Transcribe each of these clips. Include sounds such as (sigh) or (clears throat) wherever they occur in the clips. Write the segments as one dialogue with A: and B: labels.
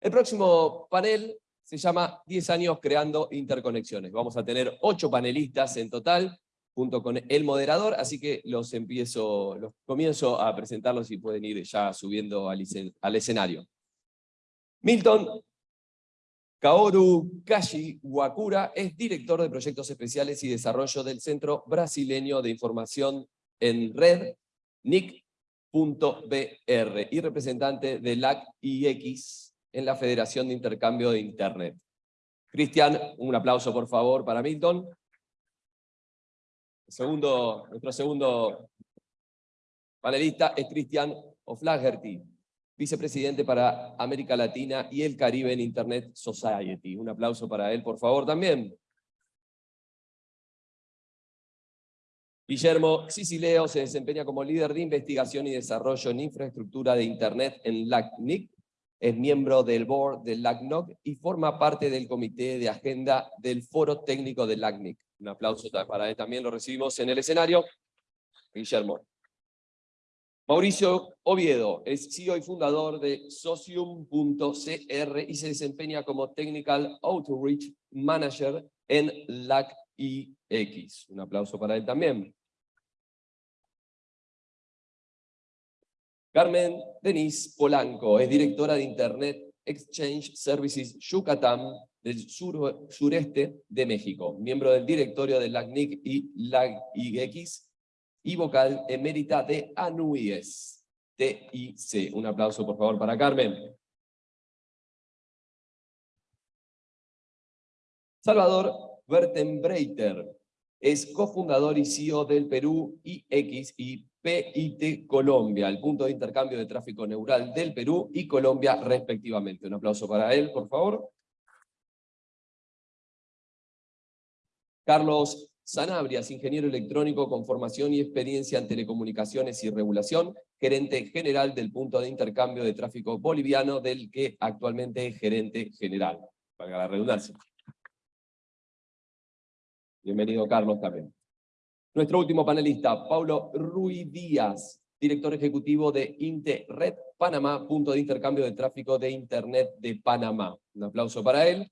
A: El próximo panel se llama 10 años creando interconexiones. Vamos a tener 8 panelistas en total, junto con el moderador, así que los empiezo, los comienzo a presentarlos y pueden ir ya subiendo al, escen- al escenario. Milton Kaoru Kashi Wakura es director de proyectos especiales y desarrollo del Centro Brasileño de Información en Red, NIC.br, y representante de LAC-IX en la Federación de Intercambio de Internet. Cristian, un aplauso por favor para Milton. Segundo, nuestro segundo panelista es Cristian O'Flaherty, vicepresidente para América Latina y el Caribe en Internet Society. Un aplauso para él, por favor, también. Guillermo Sicileo se desempeña como líder de investigación y desarrollo en infraestructura de Internet en LACNIC, es miembro del board del LACNOC y forma parte del comité de agenda del foro técnico del LACNIC. Un aplauso para él también, lo recibimos en el escenario. Guillermo. Mauricio Oviedo es CEO y fundador de Socium.cr y se desempeña como Technical Outreach Manager en LAC-IX. Un aplauso para él también. Carmen Denise Polanco es directora de Internet Exchange Services Yucatán del sur- sureste de México, miembro del directorio de LACNIC y LAC-IX y vocal emérita de ANUIES, TIC. Un aplauso por favor para Carmen. Salvador Bertenbreiter es cofundador y CEO del Perú IX y PIT Colombia, el punto de intercambio de tráfico neural del Perú y Colombia respectivamente. Un aplauso para él, por favor. Carlos Sanabrias, ingeniero electrónico con formación y experiencia en telecomunicaciones y regulación, gerente general del punto de intercambio de tráfico boliviano, del que actualmente es gerente general. Para la redundancia. Bienvenido, Carlos, también. Nuestro último panelista, Paulo Ruiz Díaz, director ejecutivo de Interred Panamá, punto de intercambio de tráfico de Internet de Panamá. Un aplauso para él.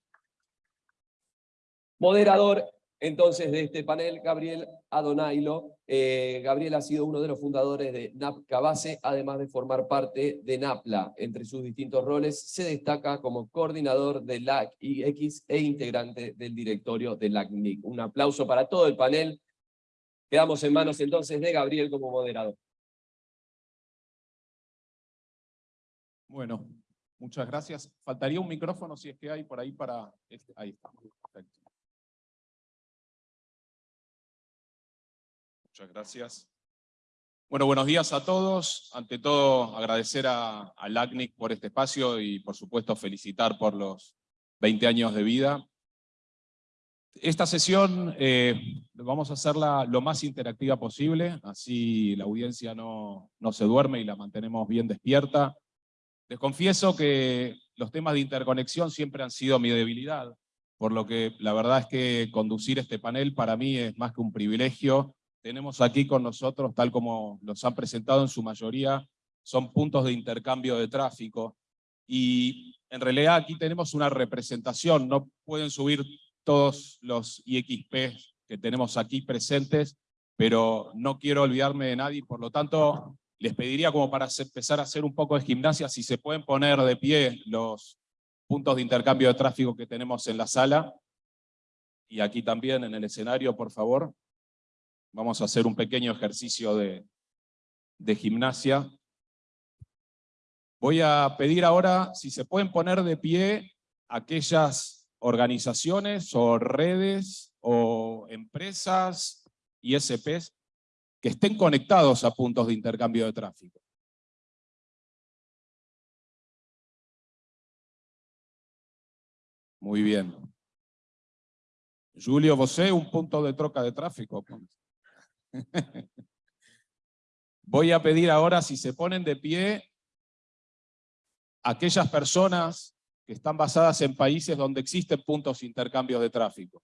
A: Moderador, entonces, de este panel, Gabriel Adonailo. Eh, Gabriel ha sido uno de los fundadores de NAPCA Base, además de formar parte de NAPLA. Entre sus distintos roles, se destaca como coordinador de LAC-IX e integrante del directorio de LACNIC. Un aplauso para todo el panel. Quedamos en manos entonces de Gabriel como moderador.
B: Bueno, muchas gracias. Faltaría un micrófono si es que hay por ahí para... este- Ahí está. Perfecto. Muchas gracias. Bueno, buenos días a todos. Ante todo, agradecer a, a LACNIC por este espacio y, por supuesto, felicitar por los 20 años de vida. Esta sesión eh, vamos a hacerla lo más interactiva posible, así la audiencia no, no se duerme y la mantenemos bien despierta. Les confieso que los temas de interconexión siempre han sido mi debilidad, por lo que la verdad es que conducir este panel para mí es más que un privilegio. Tenemos aquí con nosotros, tal como los han presentado en su mayoría, son puntos de intercambio de tráfico. Y en realidad aquí tenemos una representación, no pueden subir todos los IXP que tenemos aquí presentes, pero no quiero olvidarme de nadie, por lo tanto les pediría como para empezar a hacer un poco de gimnasia, si se pueden poner de pie los puntos de intercambio de tráfico que tenemos en la sala, y aquí también en el escenario, por favor. Vamos a hacer un pequeño ejercicio de, de gimnasia. Voy a pedir ahora si se pueden poner de pie aquellas organizaciones o redes o empresas, ISPs, que estén conectados a puntos de intercambio de tráfico. Muy bien. Julio, ¿vosé un punto de troca de tráfico? (laughs) Voy a pedir ahora si se ponen de pie aquellas personas que están basadas en países donde existen puntos de intercambio de tráfico.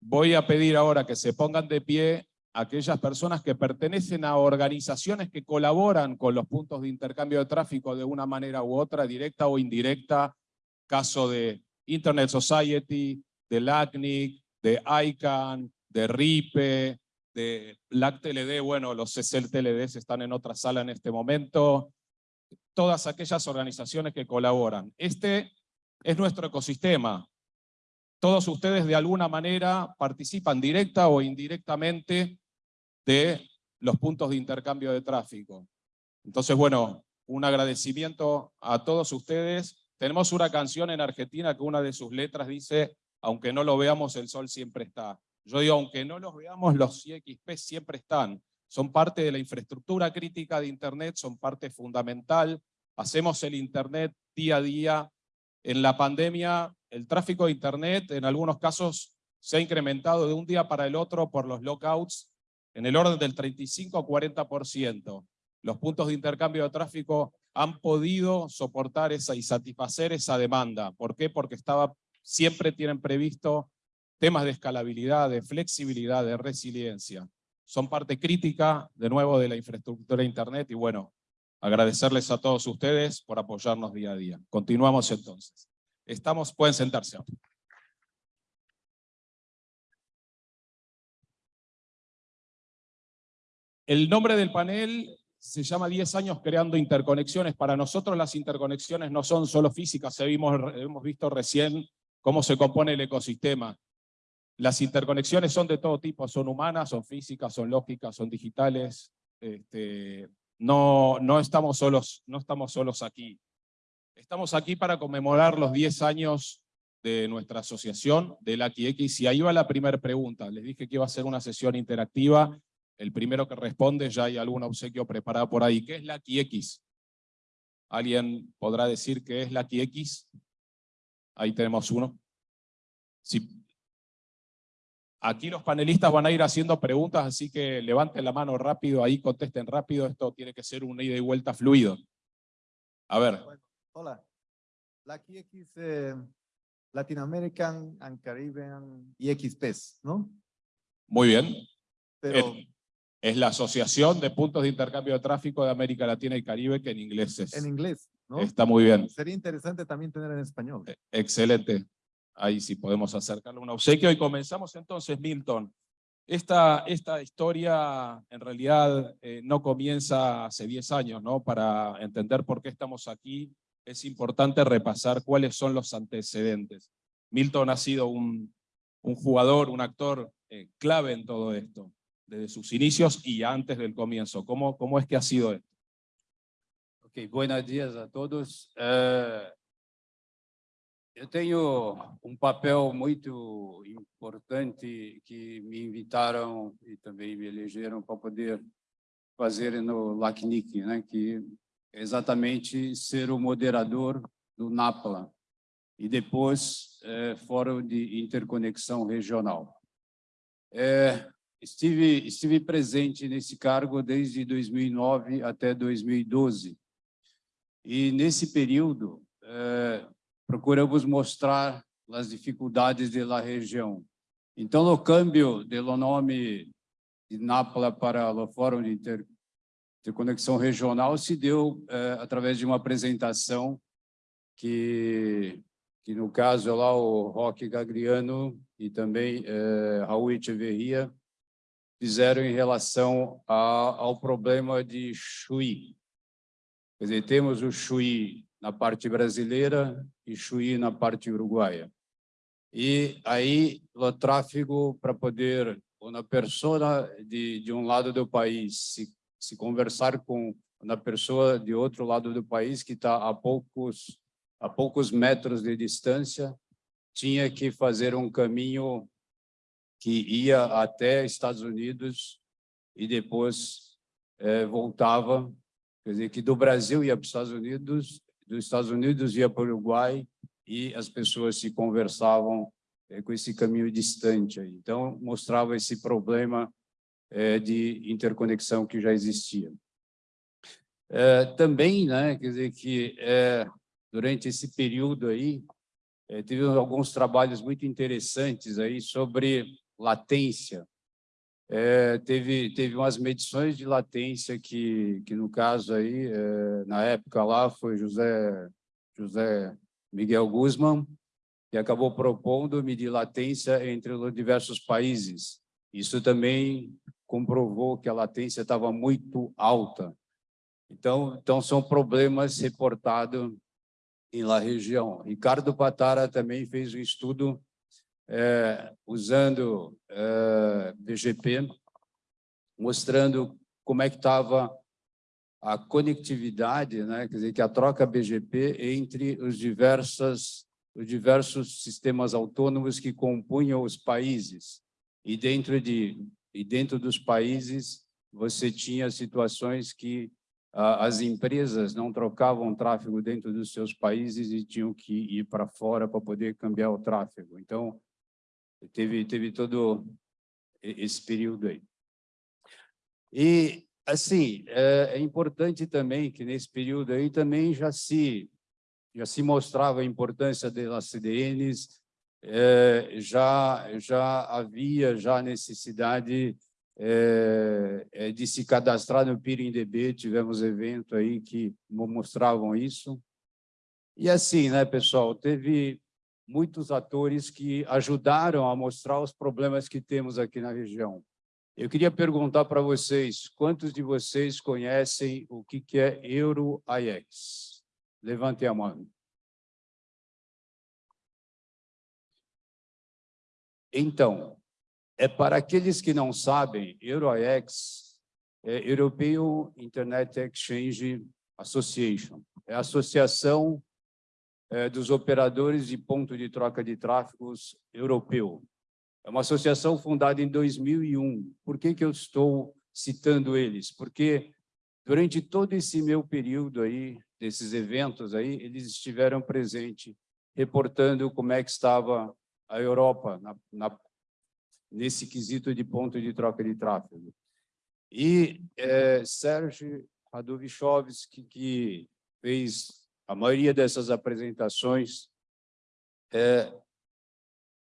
B: Voy a pedir ahora que se pongan de pie aquellas personas que pertenecen a organizaciones que colaboran con los puntos de intercambio de tráfico de una manera u otra, directa o indirecta, caso de Internet Society, de LACNIC, de ICANN, de RIPE, de LACTLD, bueno, los CCLTLDs están en otra sala en este momento, todas aquellas organizaciones que colaboran. Este es nuestro ecosistema. Todos ustedes de alguna manera participan directa o indirectamente de los puntos de intercambio de tráfico. Entonces, bueno, un agradecimiento a todos ustedes. Tenemos una canción en Argentina que una de sus letras dice, aunque no lo veamos, el sol siempre está. Yo digo, aunque no los veamos, los CXP siempre están. Son parte de la infraestructura crítica de Internet, son parte fundamental. Hacemos el Internet día a día. En la pandemia, el tráfico de Internet en algunos casos se ha incrementado de un día para el otro por los lockouts en el orden del 35 a 40%. Los puntos de intercambio de tráfico han podido soportar esa y satisfacer esa demanda. ¿Por qué? Porque estaba, siempre tienen previsto temas de escalabilidad, de flexibilidad, de resiliencia. Son parte crítica, de nuevo, de la infraestructura de Internet y bueno, agradecerles a todos ustedes por apoyarnos día a día. Continuamos entonces. Estamos, pueden sentarse. El nombre del panel se llama 10 años creando interconexiones. Para nosotros las interconexiones no son solo físicas, hemos visto recién cómo se compone el ecosistema. Las interconexiones son de todo tipo, son humanas, son físicas, son lógicas, son digitales. Este, no, no, estamos solos, no estamos solos aquí. Estamos aquí para conmemorar los 10 años de nuestra asociación, de la X, y ahí va la primera pregunta. Les dije que iba a ser una sesión interactiva. El primero que responde, ya hay algún obsequio preparado por ahí. ¿Qué es la X? ¿Alguien podrá decir qué es la X? Ahí tenemos uno. Si Aquí los panelistas van a ir haciendo preguntas, así que levanten la mano rápido, ahí contesten rápido, esto tiene que ser un ida y vuelta fluido. A ver.
C: hola, la QX eh, Latin American and Caribbean EXPs, ¿no?
B: Muy bien.
C: Pero,
B: es, es la Asociación de Puntos de Intercambio de Tráfico de América Latina y Caribe, que en inglés es.
C: en inglés, ¿no?
B: Está muy bien.
C: Sería interesante también tener en español.
B: Eh, Excelente. Ahí sí podemos acercarle un obsequio. Y comenzamos entonces, Milton. Esta, esta historia en realidad eh, no comienza hace 10 años, ¿no? Para entender por qué estamos aquí, es importante repasar cuáles son los antecedentes. Milton ha sido un, un jugador, un actor eh, clave en todo esto, desde sus inicios y antes del comienzo. ¿Cómo, cómo es que ha sido esto?
D: Ok, buenos días a todos. Eh, Eu tenho um papel muito importante que me invitaram e também me elegeram para poder fazer no LACNIC, né, que é exatamente ser o moderador do NAPLA e depois é, Fórum de Interconexão Regional. É, estive, estive presente nesse cargo desde 2009 até 2012 e nesse período é, procuramos mostrar as dificuldades da região. Então, o câmbio do nome de Nápoles para o Fórum de Inter, Interconexão Regional se deu eh, através de uma apresentação que, que no caso lá o Roque Gagriano e também eh, Raul Echeverria fizeram em relação a, ao problema de Chuí. Quer dizer, temos o Chuí na parte brasileira e Chuí na parte uruguaia. E aí o tráfego para poder uma pessoa de, de um lado do país se, se conversar com uma pessoa de outro lado do país que está a poucos a poucos metros de distância tinha que fazer um caminho que ia até Estados Unidos e depois eh, voltava, quer dizer, que do Brasil ia para os Estados Unidos dos Estados Unidos ia para o Uruguai e as pessoas se conversavam é, com esse caminho distante. Então, mostrava esse problema é, de interconexão que já existia. É, também, né, quer dizer que durante esse período aí, teve alguns trabalhos muito interessantes aí sobre latência. É, teve, teve umas medições de latência que, que no caso aí, é, na época lá, foi José, José Miguel Guzman, que acabou propondo medir latência entre os diversos países. Isso também comprovou que a latência estava muito alta. Então, então são problemas reportados em la região. Ricardo Patara também fez um estudo é, usando é, BGP, mostrando como é que estava a conectividade, né? quer dizer, que a troca BGP entre os diversas os diversos sistemas autônomos que compunham os países. E dentro, de, e dentro dos países, você tinha situações que ah, as empresas não trocavam tráfego dentro dos seus países e tinham que ir para fora para poder cambiar o tráfego. Então, teve, teve todo esse período aí. E, assim, é, é importante também que nesse período aí também já se já se mostrava a importância das CDNs, é, já, já havia já necessidade é, é, de se cadastrar no PIRINDB, tivemos evento aí que mostravam isso. E assim, né, pessoal, teve muitos atores que ajudaram a mostrar os problemas que temos aqui na região. Eu queria perguntar para vocês, quantos de vocês conhecem o que é Euro-IX? Levante a mão. Então, é para aqueles que não sabem, EuroX é European Internet Exchange Association, é a associação dos operadores de ponto de troca de tráfegos europeu. É uma associação fundada em 2001. Por que, que eu estou citando eles? Porque durante todo esse meu período aí, desses eventos aí, eles estiveram presentes, reportando como é que estava a Europa na, na, nesse quesito de ponto de troca de tráfego. E é, Sérgio Radovichovski, que fez a maioria dessas apresentações, é,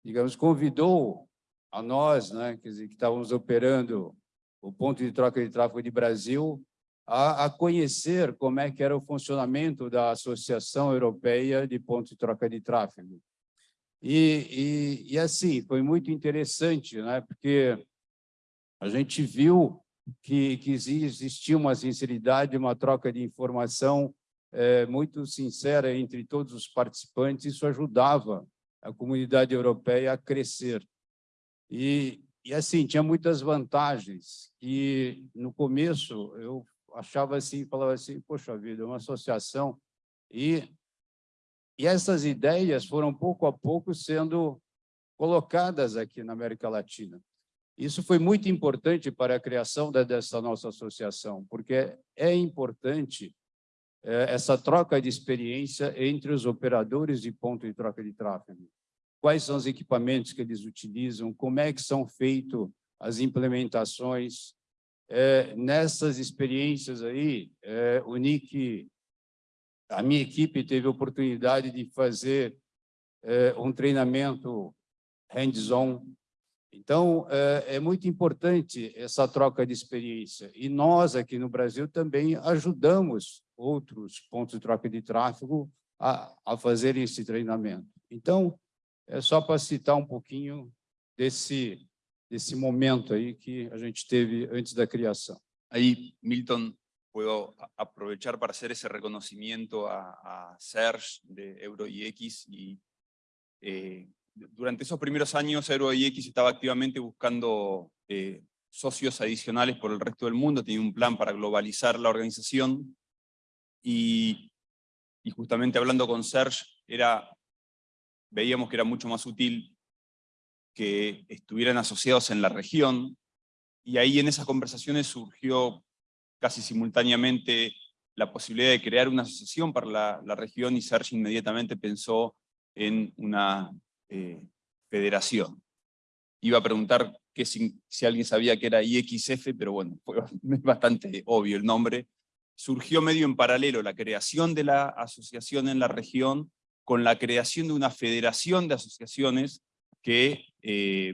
D: digamos, convidou a nós, né, quer dizer, que estávamos operando o ponto de troca de tráfego de Brasil, a, a, conhecer como é que era o funcionamento da Associação Europeia de Pontos de Troca de Tráfego. E, e, e, assim, foi muito interessante, né? porque a gente viu que, que existia uma sinceridade, uma troca de informação é, muito sincera entre todos os participantes, isso ajudava a comunidade europeia a crescer. E, e assim, tinha muitas vantagens, e no começo eu achava assim, falava assim, poxa vida, é uma associação, e, e essas ideias foram pouco a pouco sendo colocadas aqui na América Latina. Isso foi muito importante para a criação dessa nossa associação, porque é importante essa troca de experiência entre os operadores de ponto de troca de tráfego. Quais são os equipamentos que eles utilizam, como é que são feitas as implementações, é, nessas experiências aí, é, o Nick, a minha equipe teve a oportunidade de fazer é, um treinamento hands-on. Então, é, é muito importante essa troca de experiência. E nós, aqui no Brasil, também ajudamos outros pontos de troca de tráfego a, a fazerem esse treinamento. Então, é só para citar um pouquinho desse desse momento aí que a gente teve antes da criação.
E: Ahí, Milton, puedo aprovechar para hacer ese reconocimiento a, a Serge de EuroIX y eh, durante esos primeros años EuroIX estaba activamente buscando eh, socios adicionales por el resto del mundo, tenía un plan para globalizar la organización y, justamente hablando con Serge, era, veíamos que era mucho más útil que estuvieran asociados en la región, y ahí en esas conversaciones surgió casi simultáneamente la posibilidad de crear una asociación para la, región y Sergio inmediatamente pensó en una eh, federación. Iba a preguntar que si, si, alguien sabía que era IXF, pero bueno, fue (laughs) bastante obvio el nombre. Surgió medio en paralelo la creación de la asociación en la región con la creación de una federación de asociaciones que, eh,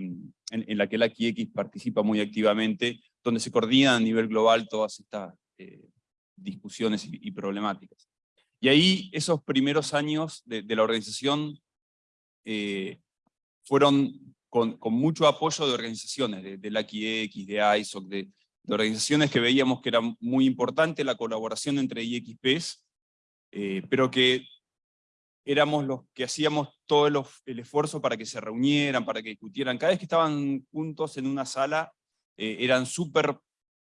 E: en, la que la X participa muy activamente, donde se coordinan a nivel global todas estas eh, discusiones y, problemáticas. Y ahí esos primeros años de, la organización eh, fueron con, mucho apoyo de organizaciones, de, de la X, de ISOC, de, de, organizaciones que veíamos que era muy importante la colaboración entre IXPs, eh, pero que éramos los que hacíamos todo el, el, esfuerzo para que se reunieran, para que discutieran. Cada vez que estaban juntos en una sala, eh, eran súper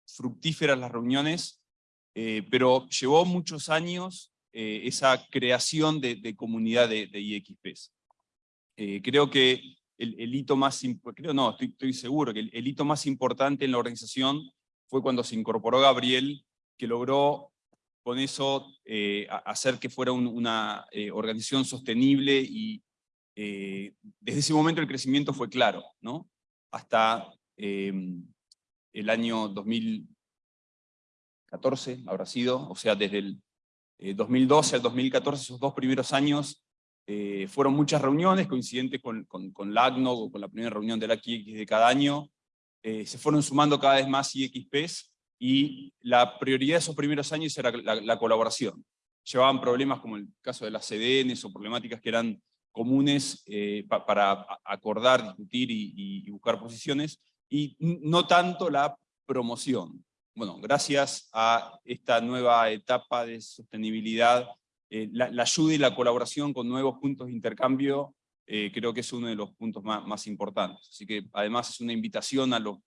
E: fructíferas las reuniones, eh, pero llevó muchos años eh, esa creación de, de comunidad de, de IXPs. Eh, creo que el, el, hito más, creo no, estoy, estoy seguro que el, el, hito más importante en la organización fue cuando se incorporó Gabriel, que logró con eso eh, hacer que fuera un, una eh, organización sostenible y eh, desde ese momento el crecimiento fue claro, ¿no? Hasta em, el año 2014 habrá sido, o sea, desde el 2012 al 2014, esos dos primeros años, fueron muchas reuniones coincidentes con, con, con o con la primera reunión de la IX de cada año. Eh, se fueron sumando cada vez más IXPs y la prioridad de esos primeros años era la, la, colaboración. Llevaban problemas como el caso de las CDNs o problemáticas que eran comunes eh, pa, para acordar, discutir y, buscar posiciones, y no tanto la promoción. Bueno, gracias a esta nueva etapa de sostenibilidad eh, la, ayuda y la colaboración con nuevos puntos de intercambio eh, creo que es uno de los puntos más, más, importantes. Así que además es una invitación a los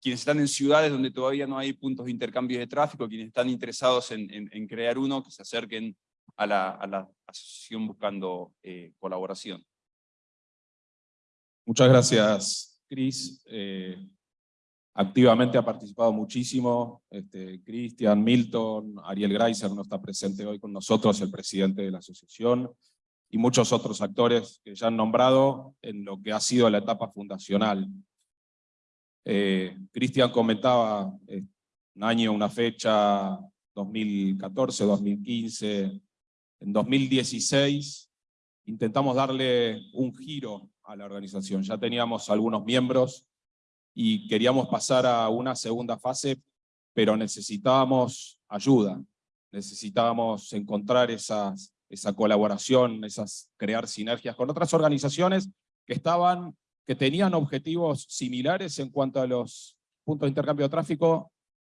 E: quienes están en ciudades donde todavía no hay puntos de intercambio de tráfico, quienes están interesados en, en, crear uno, que se acerquen a la, a la asociación buscando eh, colaboración.
B: Muchas gracias, Cris. Eh, activamente ha participado muchísimo, este, Cristian, Milton, Ariel Greiser no está presente hoy con nosotros, el presidente de la asociación, y muchos otros actores que ya han nombrado en lo que ha sido la etapa fundacional. Eh, Cristian comentaba eh, un año, una fecha, 2014, 2015, en 2016 intentamos darle un giro a la organización, ya teníamos algunos miembros, y queríamos pasar a una segunda fase, pero necesitábamos ayuda, necesitábamos encontrar esas, esa colaboración, esas, crear sinergias con otras organizaciones que estaban, que tenían objetivos similares en cuanto a los puntos de intercambio de tráfico,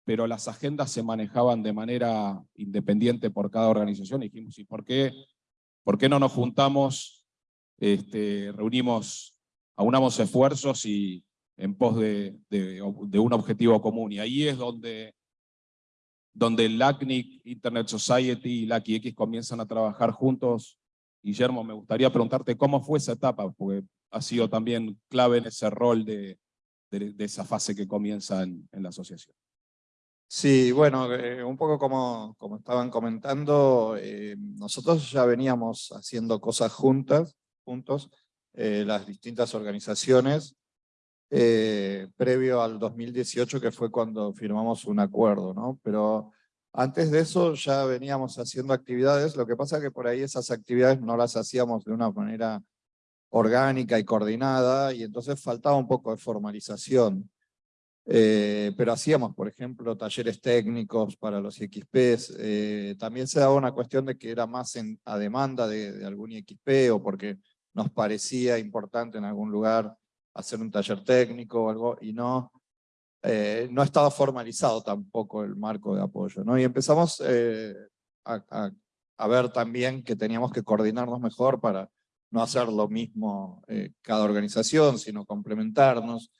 B: pero las agendas se manejaban de manera independiente por cada organización. Y dijimos, ¿y por qué, por qué no nos juntamos, este, reunimos, aunamos esfuerzos y, en pos de, de, de, un objetivo común. Y ahí es donde, donde LACNIC, Internet Society y LACIX comienzan a trabajar juntos. Guillermo, me gustaría preguntarte cómo fue esa etapa, porque ha sido también clave en ese rol de, esa fase que comienza en, en la asociación.
C: Sí, bueno, eh, un poco como, como estaban comentando, eh, nosotros ya veníamos haciendo cosas juntas, juntos, eh, las distintas organizaciones, eh, previo al 2018, que fue cuando firmamos un acuerdo, ¿no? Pero antes de eso ya veníamos haciendo actividades, lo que pasa es que por ahí esas actividades no las hacíamos de una manera orgánica y coordinada, y entonces faltaba un poco de formalización. Eh, pero hacíamos, por ejemplo, talleres técnicos para los XPs, eh, también se daba una cuestión de que era más a demanda de, de algún XP o porque nos parecía importante en algún lugar hacer un taller técnico o algo, y no, eh, no estaba formalizado tampoco el marco de apoyo. ¿no? Y empezamos eh, a, ver también que teníamos que coordinarnos mejor para no hacer lo mismo eh, cada organización, sino complementarnos.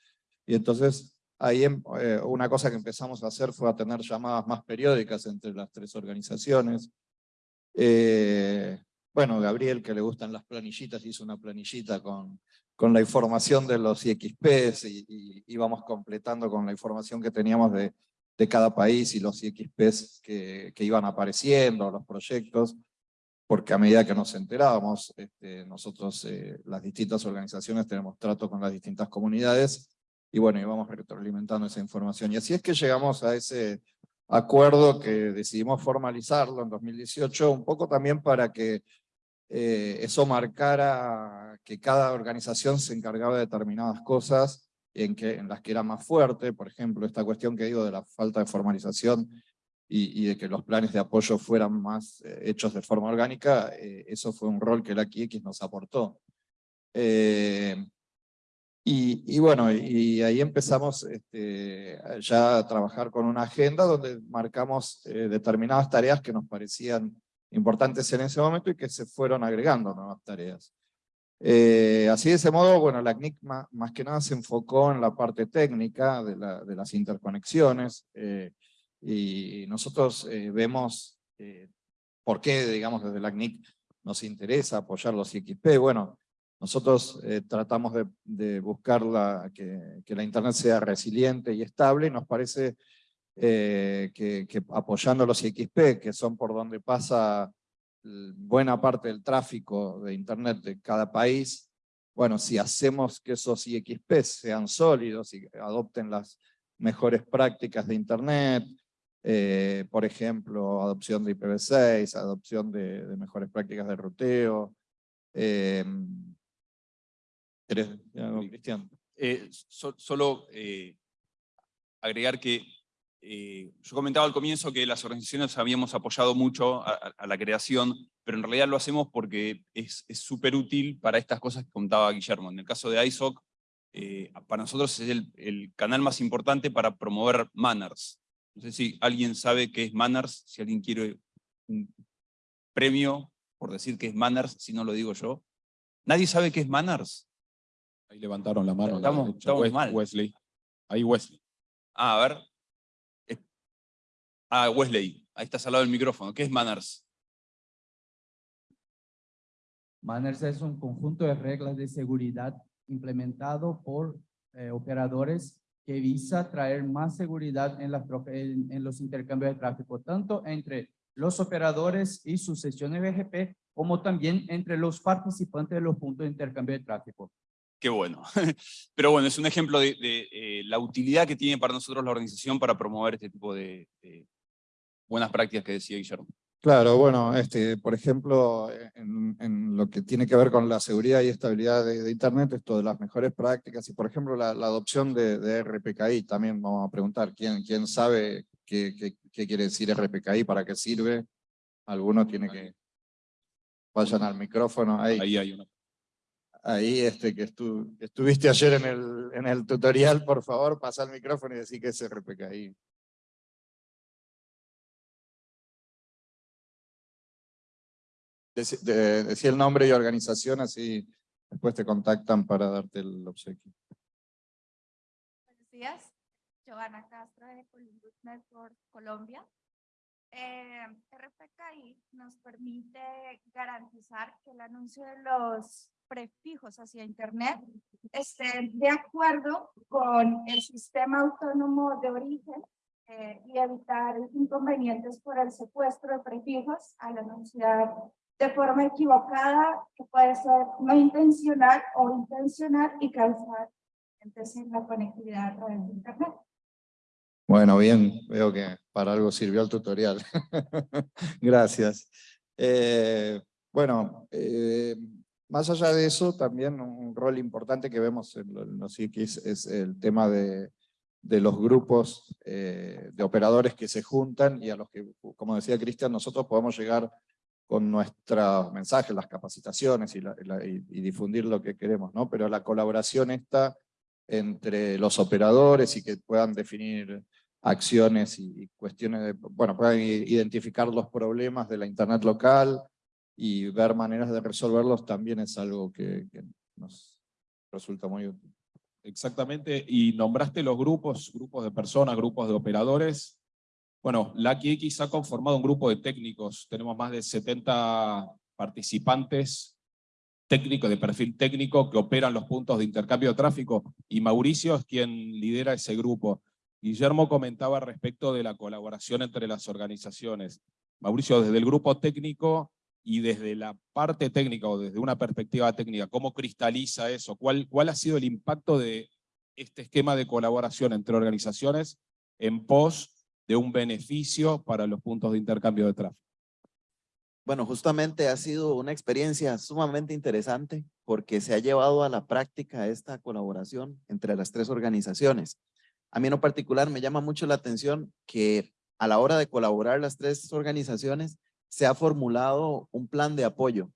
C: Y entonces ahí em, eh, una cosa que empezamos a hacer fue a tener llamadas más periódicas entre las tres organizaciones. Bueno, Gabriel, que le gustan las planillitas, hizo una planillita con con la información de los IXPs y, íbamos completando con la información que teníamos de, de cada país y los IXPs que, que, iban apareciendo, los proyectos, porque a medida que nos enterábamos, este, nosotros, eh, las distintas organizaciones, tenemos trato con las distintas comunidades, y bueno, íbamos retroalimentando esa información. Y así es que llegamos a ese acuerdo que decidimos formalizarlo en 2018, un poco también para que eh, eso marcara que cada organización se encargaba de determinadas cosas en, que, en las que era más fuerte, por ejemplo, esta cuestión que digo de la falta de formalización y, de que los planes de apoyo fueran más eh, hechos de forma orgánica, eh, eso fue un rol que la QX nos aportó. Y, bueno, y ahí empezamos este, ya a trabajar con una agenda donde marcamos determinadas tareas que nos parecían importantes en ese momento y que se fueron agregando nuevas tareas. Eh, así de ese modo, bueno, la CNIC más, más, que nada se enfocó en la parte técnica de, la, de las interconexiones eh, y nosotros eh, vemos eh, por qué, digamos, desde la CNIC nos interesa apoyar los IXP. Bueno, nosotros eh, tratamos de, de buscar la, que, que, la Internet sea resiliente y estable y nos parece eh, que, que, apoyando los IXP, que son por donde pasa buena parte del tráfico de Internet de cada país, bueno, si hacemos que esos IXP sean sólidos y adopten las mejores prácticas de Internet, eh, por ejemplo, adopción de IPv6, adopción de, de mejores prácticas de ruteo, eh, ¿Querés decir algo, Cristian?
E: Eh, so, solo eh, agregar que eh, yo comentaba al comienzo que las organizaciones habíamos apoyado mucho a, a la creación, pero en realidad lo hacemos porque es súper útil para estas cosas que contaba Guillermo. En el caso de ISOC, eh, para nosotros es el, el, canal más importante para promover manners. No sé si alguien sabe qué es manners, si alguien quiere un premio por decir que es manners, si no lo digo yo. ¿Nadie sabe qué es manners?
B: Ahí levantaron la mano.
E: Estamos, estamos
B: Wes,
E: mal.
B: Wesley. Ahí Wesley.
E: Ah, a ver. Ah, Wesley. Ahí estás al lado del micrófono. ¿Qué es Manners?
F: Manners es un conjunto de reglas de seguridad implementado por eh, operadores que visa traer más seguridad en, en, los intercambios de tráfico, tanto entre los operadores y sus sesiones BGP, como también entre los participantes de los puntos de intercambio de tráfico.
E: Qué bueno. (laughs) Pero bueno, es un ejemplo de, de eh, la utilidad que tiene para nosotros la organización para promover este tipo de, de buenas prácticas que decía Guillermo.
C: Claro, bueno, este, por ejemplo, en, en, lo que tiene que ver con la seguridad y estabilidad de, de Internet, esto de las mejores prácticas, y por ejemplo la, la adopción de, de, RPKI, también vamos a preguntar, ¿quién, quién sabe qué, qué, qué, quiere decir RPKI, para qué sirve? Alguno tiene que... Vayan al micrófono, ahí.
B: Ahí hay una.
C: Ahí este, que, estu, que estuviste ayer en el, en el tutorial, por favor, pasa el micrófono y decir que es RPKI. Decía el nombre y organización, así después te contactan para darte el obsequio.
G: Buenos días, Giovanna Castro de Columbus Network Colombia. Eh, RPKI nos permite garantizar que el anuncio de los prefijos hacia Internet esté de acuerdo con el sistema autónomo de origen eh, y evitar inconvenientes por el secuestro de prefijos al anunciar de forma equivocada, que puede ser no intencional o intencional y causar entonces la conectividad a través de Internet.
C: Bueno, bien, veo que para algo sirvió el tutorial. (laughs) Gracias. Eh, bueno, eh, más allá de eso, también un rol importante que vemos en los X es el tema de, de los grupos eh, de operadores que se juntan y a los que, como decía Cristian, nosotros podemos llegar con nuestros mensajes, las capacitaciones y, difundir lo que queremos, ¿no? Pero la colaboración está entre los operadores y que puedan definir acciones y, y cuestiones, de, bueno, puedan identificar los problemas de la internet local y ver maneras de resolverlos también es algo que, que nos resulta muy útil.
B: Exactamente, y nombraste los grupos, grupos de personas, grupos de operadores, bueno, la ha conformado un grupo de técnicos, tenemos más de 70 participantes técnicos, de perfil técnico, que operan los puntos de intercambio de tráfico, y Mauricio es quien lidera ese grupo. Guillermo comentaba respecto de la colaboración entre las organizaciones. Mauricio, desde el grupo técnico y desde la parte técnica o desde una perspectiva técnica, ¿cómo cristaliza eso? ¿Cuál, cuál ha sido el impacto de este esquema de colaboración entre organizaciones en pos de un beneficio para los puntos de intercambio de tráfico.
H: Bueno, justamente ha sido una experiencia sumamente interesante porque se ha llevado a la práctica esta colaboración entre las tres organizaciones. A mí en particular me llama mucho la atención que a la hora de colaborar las tres organizaciones se ha formulado un plan de apoyo.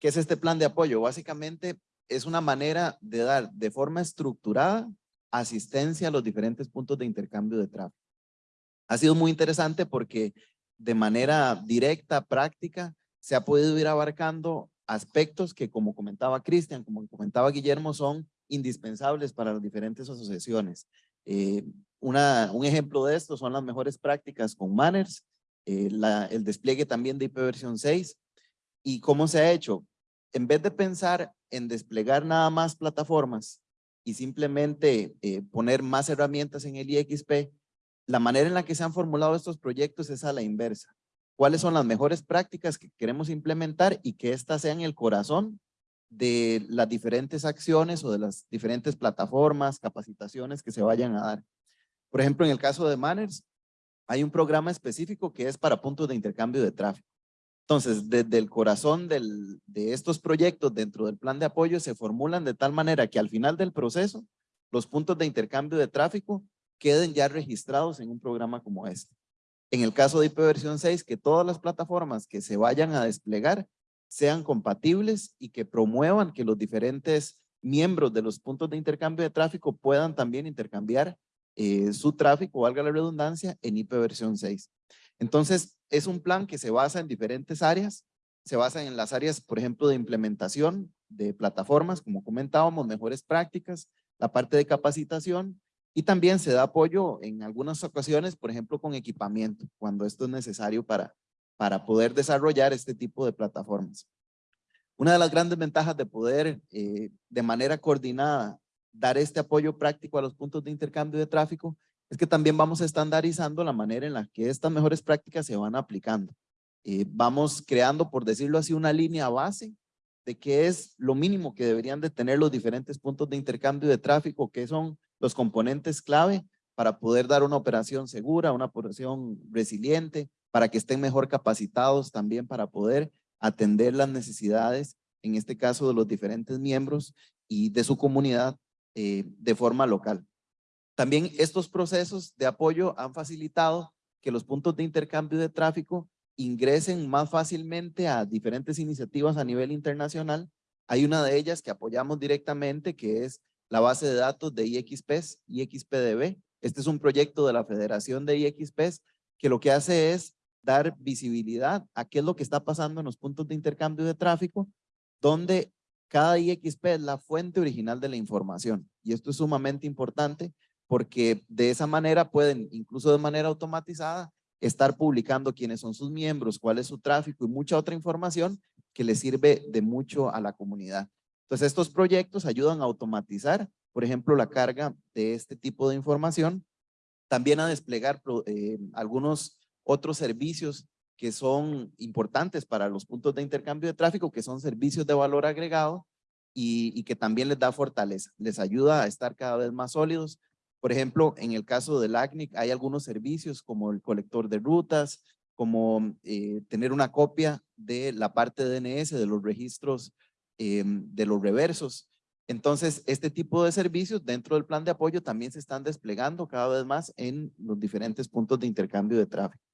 H: ¿Qué es este plan de apoyo? Básicamente es una manera de dar de forma estructurada asistencia a los diferentes puntos de intercambio de tráfico. Ha sido muy interesante porque de manera directa, práctica, se ha podido ir abarcando aspectos que como comentaba Cristian, como comentaba Guillermo, son indispensables para las diferentes asociaciones. Eh, un ejemplo de esto son las mejores prácticas con Manners, eh, el despliegue también de IP versión 6. ¿Y cómo se ha hecho? En vez de pensar en desplegar nada más plataformas y simplemente eh, poner más herramientas en el IXP, la manera en la que se han formulado estos proyectos es a la inversa. ¿Cuáles son las mejores prácticas que queremos implementar y que éstas sean el corazón de las diferentes acciones o de las diferentes plataformas, capacitaciones que se vayan a dar? Por ejemplo, en el caso de Manners, hay un programa específico que es para puntos de intercambio de tráfico. Entonces, desde el corazón de estos proyectos dentro del plan de apoyo se formulan de tal manera que al final del proceso, los puntos de intercambio de tráfico queden ya registrados en un programa como este. En el caso de IP versión 6, que todas las plataformas que se vayan a desplegar sean compatibles y que promuevan que los diferentes miembros de los puntos de intercambio de tráfico puedan también intercambiar eh, su tráfico, valga la redundancia, en IP versión 6. Entonces, es un plan que se basa en diferentes áreas, se basa en las áreas, por ejemplo, de implementación de plataformas, como comentábamos, mejores prácticas, la parte de capacitación y también se da apoyo en algunas ocasiones, por ejemplo, con equipamiento, cuando esto es necesario para, para poder desarrollar este tipo de plataformas. Una de las grandes ventajas de poder eh, de manera coordinada dar este apoyo práctico a los puntos de intercambio de tráfico es que también vamos estandarizando la manera en la que estas mejores prácticas se van aplicando. Eh, vamos creando, por decirlo así, una línea base de qué es lo mínimo que deberían de tener los diferentes puntos de intercambio de tráfico, qué son los componentes clave para poder dar una operación segura, una operación resiliente, para que estén mejor capacitados también para poder atender las necesidades, en este caso de los diferentes miembros y de su comunidad eh, de forma local. También estos procesos de apoyo han facilitado que los puntos de intercambio de tráfico ingresen más fácilmente a diferentes iniciativas a nivel internacional. Hay una de ellas que apoyamos directamente, que es la base de datos de IXPs, IXPDB. Este es un proyecto de la Federación de IXPs que lo que hace es dar visibilidad a qué es lo que está pasando en los puntos de intercambio de tráfico, donde cada IXP es la fuente original de la información. Y esto es sumamente importante porque de esa manera pueden, incluso de manera automatizada, estar publicando quiénes son sus miembros, cuál es su tráfico y mucha otra información que les sirve de mucho a la comunidad. Entonces estos proyectos ayudan a automatizar, por ejemplo, la carga de este tipo de información, también a desplegar eh, algunos otros servicios que son importantes para los puntos de intercambio de tráfico, que son servicios de valor agregado y, que también les da fortaleza, les ayuda a estar cada vez más sólidos, por ejemplo, en el caso del ACNIC hay algunos servicios como el colector de rutas, como eh, tener una copia de la parte de DNS, de los registros em, de los reversos. Entonces, este tipo de servicios dentro del plan de apoyo también se están desplegando cada vez más en los diferentes puntos de intercambio de tráfico.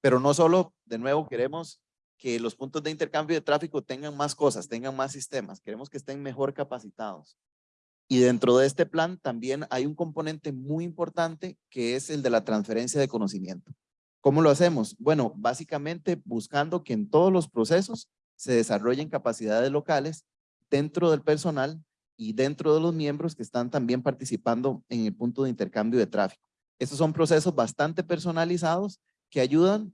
H: Pero no solo, de nuevo, queremos que los puntos de intercambio de tráfico tengan más cosas, tengan más sistemas, queremos que estén mejor capacitados. Y dentro de este plan también hay un componente muy importante que es el de la transferencia de conocimiento. ¿Cómo lo hacemos? Bueno, básicamente buscando que en todos los procesos se desarrollen capacidades locales dentro del personal y dentro de los miembros que están también participando en el punto de intercambio de tráfico. Estos son procesos bastante personalizados que ayudan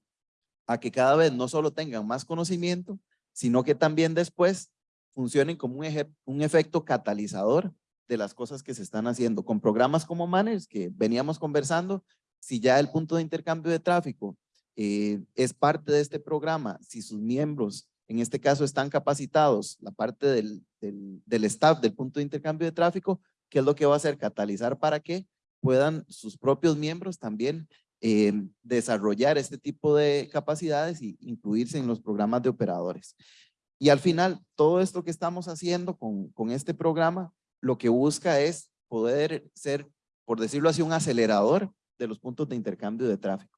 H: a que cada vez no solo tengan más conocimiento, sino que también después funcionen como un, efecto catalizador de las cosas que se están haciendo. Con programas como Manners que veníamos conversando, si ya el punto de intercambio de tráfico eh, es parte de este programa, si sus miembros en este caso están capacitados, la parte del, del, staff del punto de intercambio de tráfico, ¿qué es lo que va a hacer? Catalizar para que puedan sus propios miembros también eh, desarrollar este tipo de capacidades y incluirse en los programas de operadores. Y al final, todo esto que estamos haciendo con, con este programa, lo que busca es poder ser, por decirlo así, un acelerador de los puntos de intercambio de tráfico.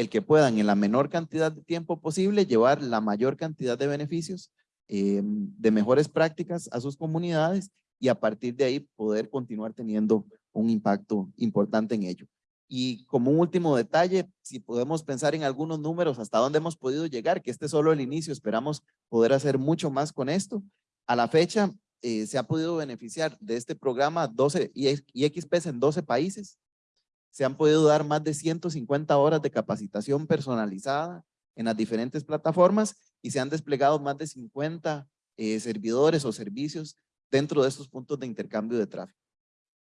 H: El que puedan en la menor cantidad de tiempo posible llevar la mayor cantidad de beneficios, eh, de mejores prácticas a sus comunidades y a partir de ahí poder continuar teniendo un impacto importante en ello. Y como último detalle, si podemos pensar en algunos números hasta dónde hemos podido llegar, que este es solo el inicio, esperamos poder hacer mucho más con esto. A la fecha eh, se ha podido beneficiar de este programa 12 IXPs en 12 países. Se han podido dar más de 150 horas de capacitación personalizada en las diferentes plataformas y se han desplegado más de 50 eh, servidores o servicios dentro de estos puntos de intercambio de tráfico.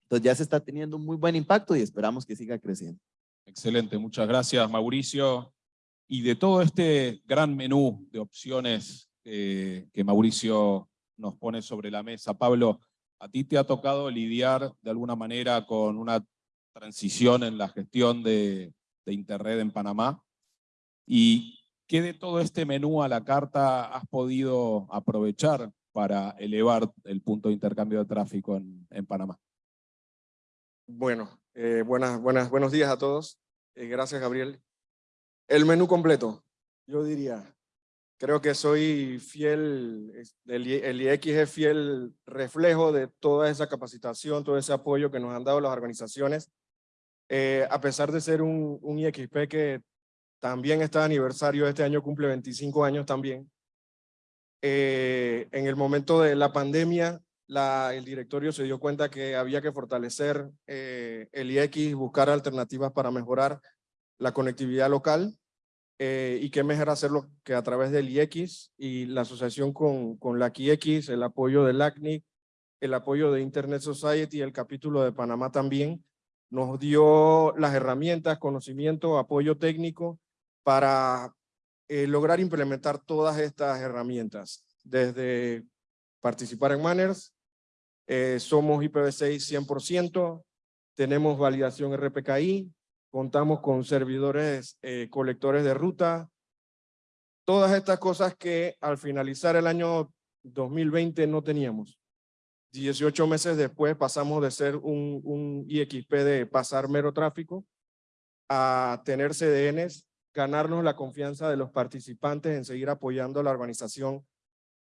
H: Entonces ya se está teniendo un muy buen impacto y esperamos que siga creciendo.
B: Excelente, muchas gracias Mauricio. Y de todo este gran menú de opciones eh, que Mauricio nos pone sobre la mesa, Pablo, ¿a ti te ha tocado lidiar de alguna manera con una transición en la gestión de, de Interred en Panamá? ¿Y qué de todo este menú a la carta has podido aprovechar para elevar el punto de intercambio de tráfico en, en Panamá?
I: Bueno, eh, buenas, buenas, buenos días a todos. Eh, gracias, Gabriel. El menú completo, yo diría, creo que soy fiel, el, el IX es fiel reflejo de toda esa capacitación, todo ese apoyo que nos han dado las organizaciones. Eh, a pesar de ser un, un IXP que también está de aniversario, este año cumple 25 años también. en el momento de la pandemia, el directorio se dio cuenta que había que fortalecer eh, el IX, buscar alternativas para mejorar la conectividad local eh, y qué mejor hacerlo que a través del IX y la asociación con, con la QX, el apoyo del ACNIC, el apoyo de Internet Society, el capítulo de Panamá también, nos dio las herramientas, conocimiento, apoyo técnico para eh, lograr implementar todas estas herramientas, desde participar en Manners, eh, somos IPv6 100%, tenemos validación RPKI, contamos con servidores eh, colectores de ruta, todas estas cosas que al finalizar el año 2020 no teníamos. 18 meses después pasamos de ser un, un IXP de pasar mero tráfico a tener CDNs, ganarnos la confianza de los participantes en seguir apoyando a la organización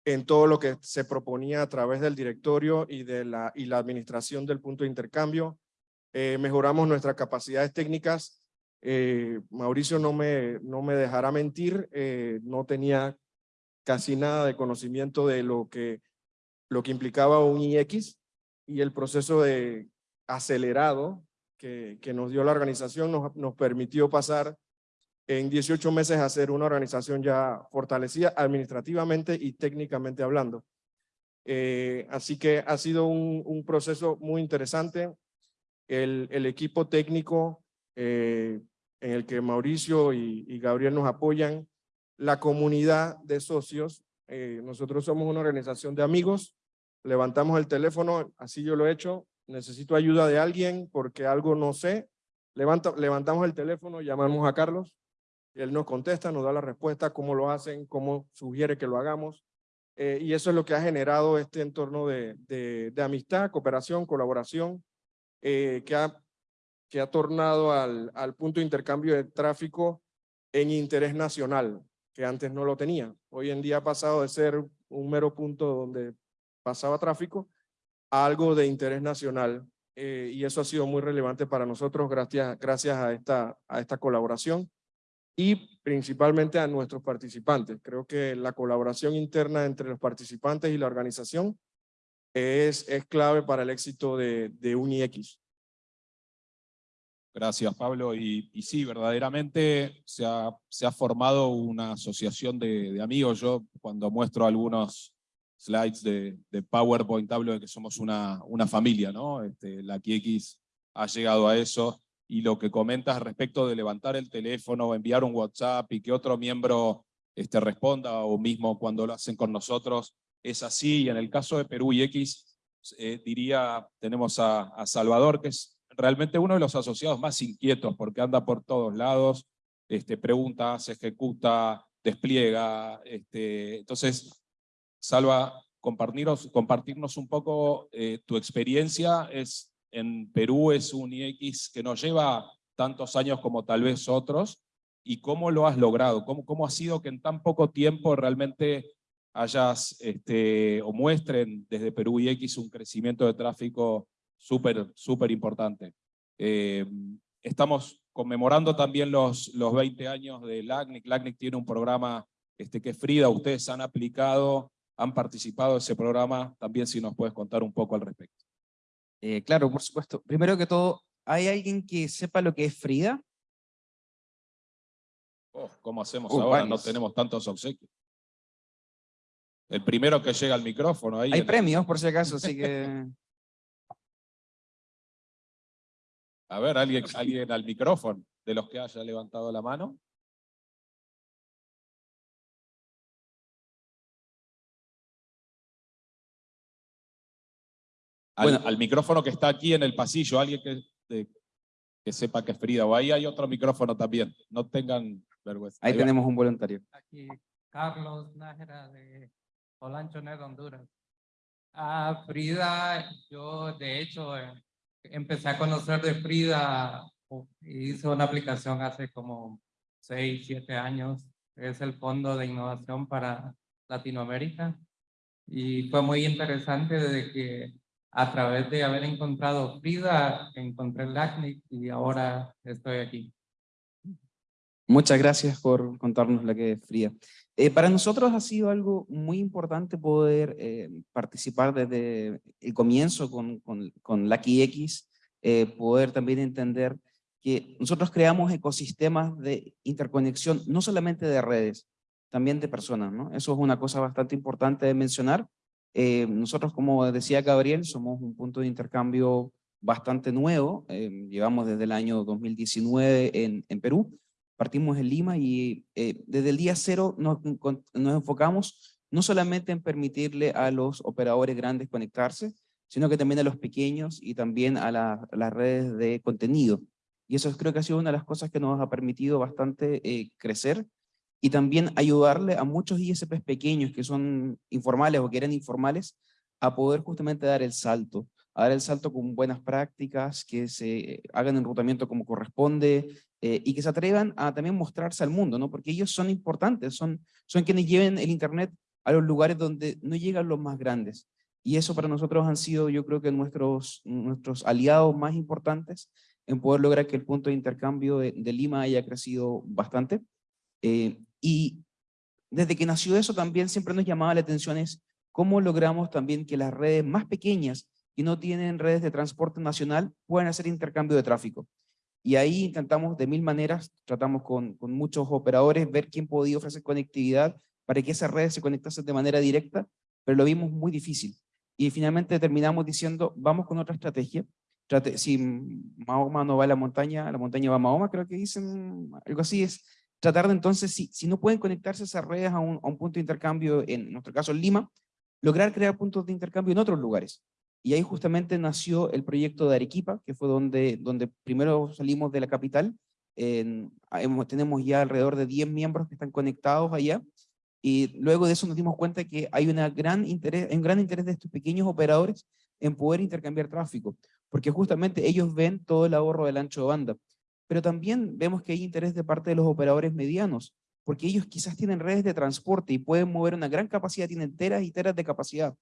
I: en todo lo que se proponía a través del directorio y, de la, y la administración del punto de intercambio. Eh, mejoramos nuestras capacidades técnicas. Eh, Mauricio no me, no me dejará mentir, eh, no tenía casi nada de conocimiento de lo que, lo que implicaba un IX y el proceso de acelerado que, que nos dio la organización nos, nos permitió pasar en 18 meses hacer una organización ya fortalecida administrativamente y técnicamente hablando. Eh, así que ha sido un, proceso muy interesante. El, el equipo técnico eh, en el que Mauricio y, Gabriel nos apoyan, la comunidad de socios, eh, nosotros somos una organización de amigos, levantamos el teléfono, así yo lo he hecho, necesito ayuda de alguien porque algo no sé, Levanta, levantamos el teléfono, llamamos a Carlos, él nos contesta, nos da la respuesta, cómo lo hacen, cómo sugiere que lo hagamos. Eh, y eso es lo que ha generado este entorno de, amistad, cooperación, colaboración, eh, que, ha, que ha tornado al, al punto de intercambio de tráfico en interés nacional, que antes no lo tenía. Hoy en día ha pasado de ser un mero punto donde pasaba tráfico a algo de interés nacional. Eh, y eso ha sido muy relevante para nosotros gracias, gracias a, esta, a esta colaboración y principalmente a nuestros participantes. Creo que la colaboración interna entre los participantes y la organización es, es clave para el éxito de, de UniX.
B: Gracias, Pablo. Y, sí, verdaderamente se ha, formado una asociación de, amigos. Yo cuando muestro algunos slides de, PowerPoint hablo de que somos una, familia, ¿no? Este, la QX ha llegado a eso y lo que comentas respecto de levantar el teléfono, enviar un WhatsApp y que otro miembro este, responda o mismo cuando lo hacen con nosotros, es así. Y en el caso de Perú y X, eh, diría, tenemos a, Salvador, que es realmente uno de los asociados más inquietos porque anda por todos lados, este, pregunta, se ejecuta, despliega. Este, entonces, Salva, compartirnos, un poco eh, tu experiencia. Es, en Perú es un IX que nos lleva tantos años como tal vez otros, y cómo lo has logrado, cómo, cómo ha sido que en tan poco tiempo realmente hayas, este, o muestren desde Perú IX un crecimiento de tráfico súper, súper importante. Eh, estamos conmemorando también los, los 20 años de LACNIC. LACNIC tiene un programa este, que Frida, ustedes han aplicado, han participado en ese programa, también si nos puedes contar un poco al respecto.
J: Eh, claro, por supuesto. Primero que todo, ¿hay alguien que sepa lo que es Frida?
B: Oh, ¿Cómo hacemos
J: Uh,
B: ahora? No tenemos tantos obsequios. El primero que llega al micrófono. Ahí
J: Hay premios, por si acaso, así que... (laughs) (laughs)
B: A ver, alguien, alguien al micrófono, de los que haya levantado la mano. Al,
J: Bueno.
B: al micrófono que está aquí en el pasillo, alguien que, de- que sepa que es Frida, o ahí hay otro micrófono también, no tengan vergüenza.
J: Ahí tenemos un voluntario.
K: Aquí Carlos Nájera de Olanchonet, Honduras. A Frida, yo de hecho eh, empecé a conocer de Frida, o- hice una aplicación hace como 6, 7 años, es el Fondo de Innovación para Latinoamérica. Y fue muy interesante desde que a través de haber encontrado Frida, encontré el LACNIC y ahora estoy aquí.
J: Muchas gracias por contarnos lo que es Frida. Eh, para nosotros ha sido algo muy importante poder eh, participar desde el comienzo con, con, con Lucky X, eh, poder también entender que nosotros creamos ecosistemas de interconexión, no solamente de redes, también de personas, ¿no? Eso es una cosa bastante importante de mencionar. Eh, nosotros, como decía Gabriel, somos un punto de intercambio bastante nuevo, eh, llevamos desde el año 2019 en, en Perú, partimos en Lima y eh, desde el día cero nos, nos enfocamos no solamente en permitirle a los operadores grandes conectarse, sino que también a los pequeños y también a, la- a las redes de contenido. Y eso creo que ha sido una de las cosas que nos ha permitido bastante eh, crecer y también ayudarle a muchos ISPs pequeños que son informales o que eran informales a poder justamente dar el salto, a dar el salto con buenas prácticas, que se hagan enrutamiento como corresponde, eh, y que se atrevan a también mostrarse al mundo, ¿no? Porque ellos son importantes, son, son quienes lleven el Internet a los lugares donde no llegan los más grandes. Y eso para nosotros han sido, yo creo que nuestros, nuestros aliados más importantes en poder lograr que el punto de intercambio de, de Lima haya crecido bastante. Eh, y desde que nació eso también siempre nos llamaba la atención es cómo logramos también que las redes más pequeñas y no tienen redes de transporte nacional puedan hacer intercambio de tráfico. Y ahí intentamos de mil maneras, tratamos con, con muchos operadores, ver quién podía ofrecer conectividad para que esas redes se conectasen de manera directa, pero lo vimos muy difícil. Y finalmente terminamos diciendo, vamos con otra estrategia. Trate, si Mahoma no va a la montaña, la montaña va a Mahoma, creo que dicen, algo así es. Tratar de entonces, si, si no pueden conectarse esas redes a un, a un punto de intercambio, en nuestro caso en Lima, lograr crear puntos de intercambio en otros lugares. Y ahí justamente nació el proyecto de Arequipa, que fue donde, donde primero salimos de la capital. Hemos- tenemos ya alrededor de 10 miembros que están conectados allá. Y luego de eso nos dimos cuenta que hay, una gran interés, un gran interés de estos pequeños operadores en poder intercambiar tráfico, porque justamente ellos ven todo el ahorro del ancho de banda. Pero también vemos que hay interés de parte de los operadores medianos, porque ellos quizás tienen redes de transporte y pueden mover una gran capacidad, tienen teras y teras de capacidad.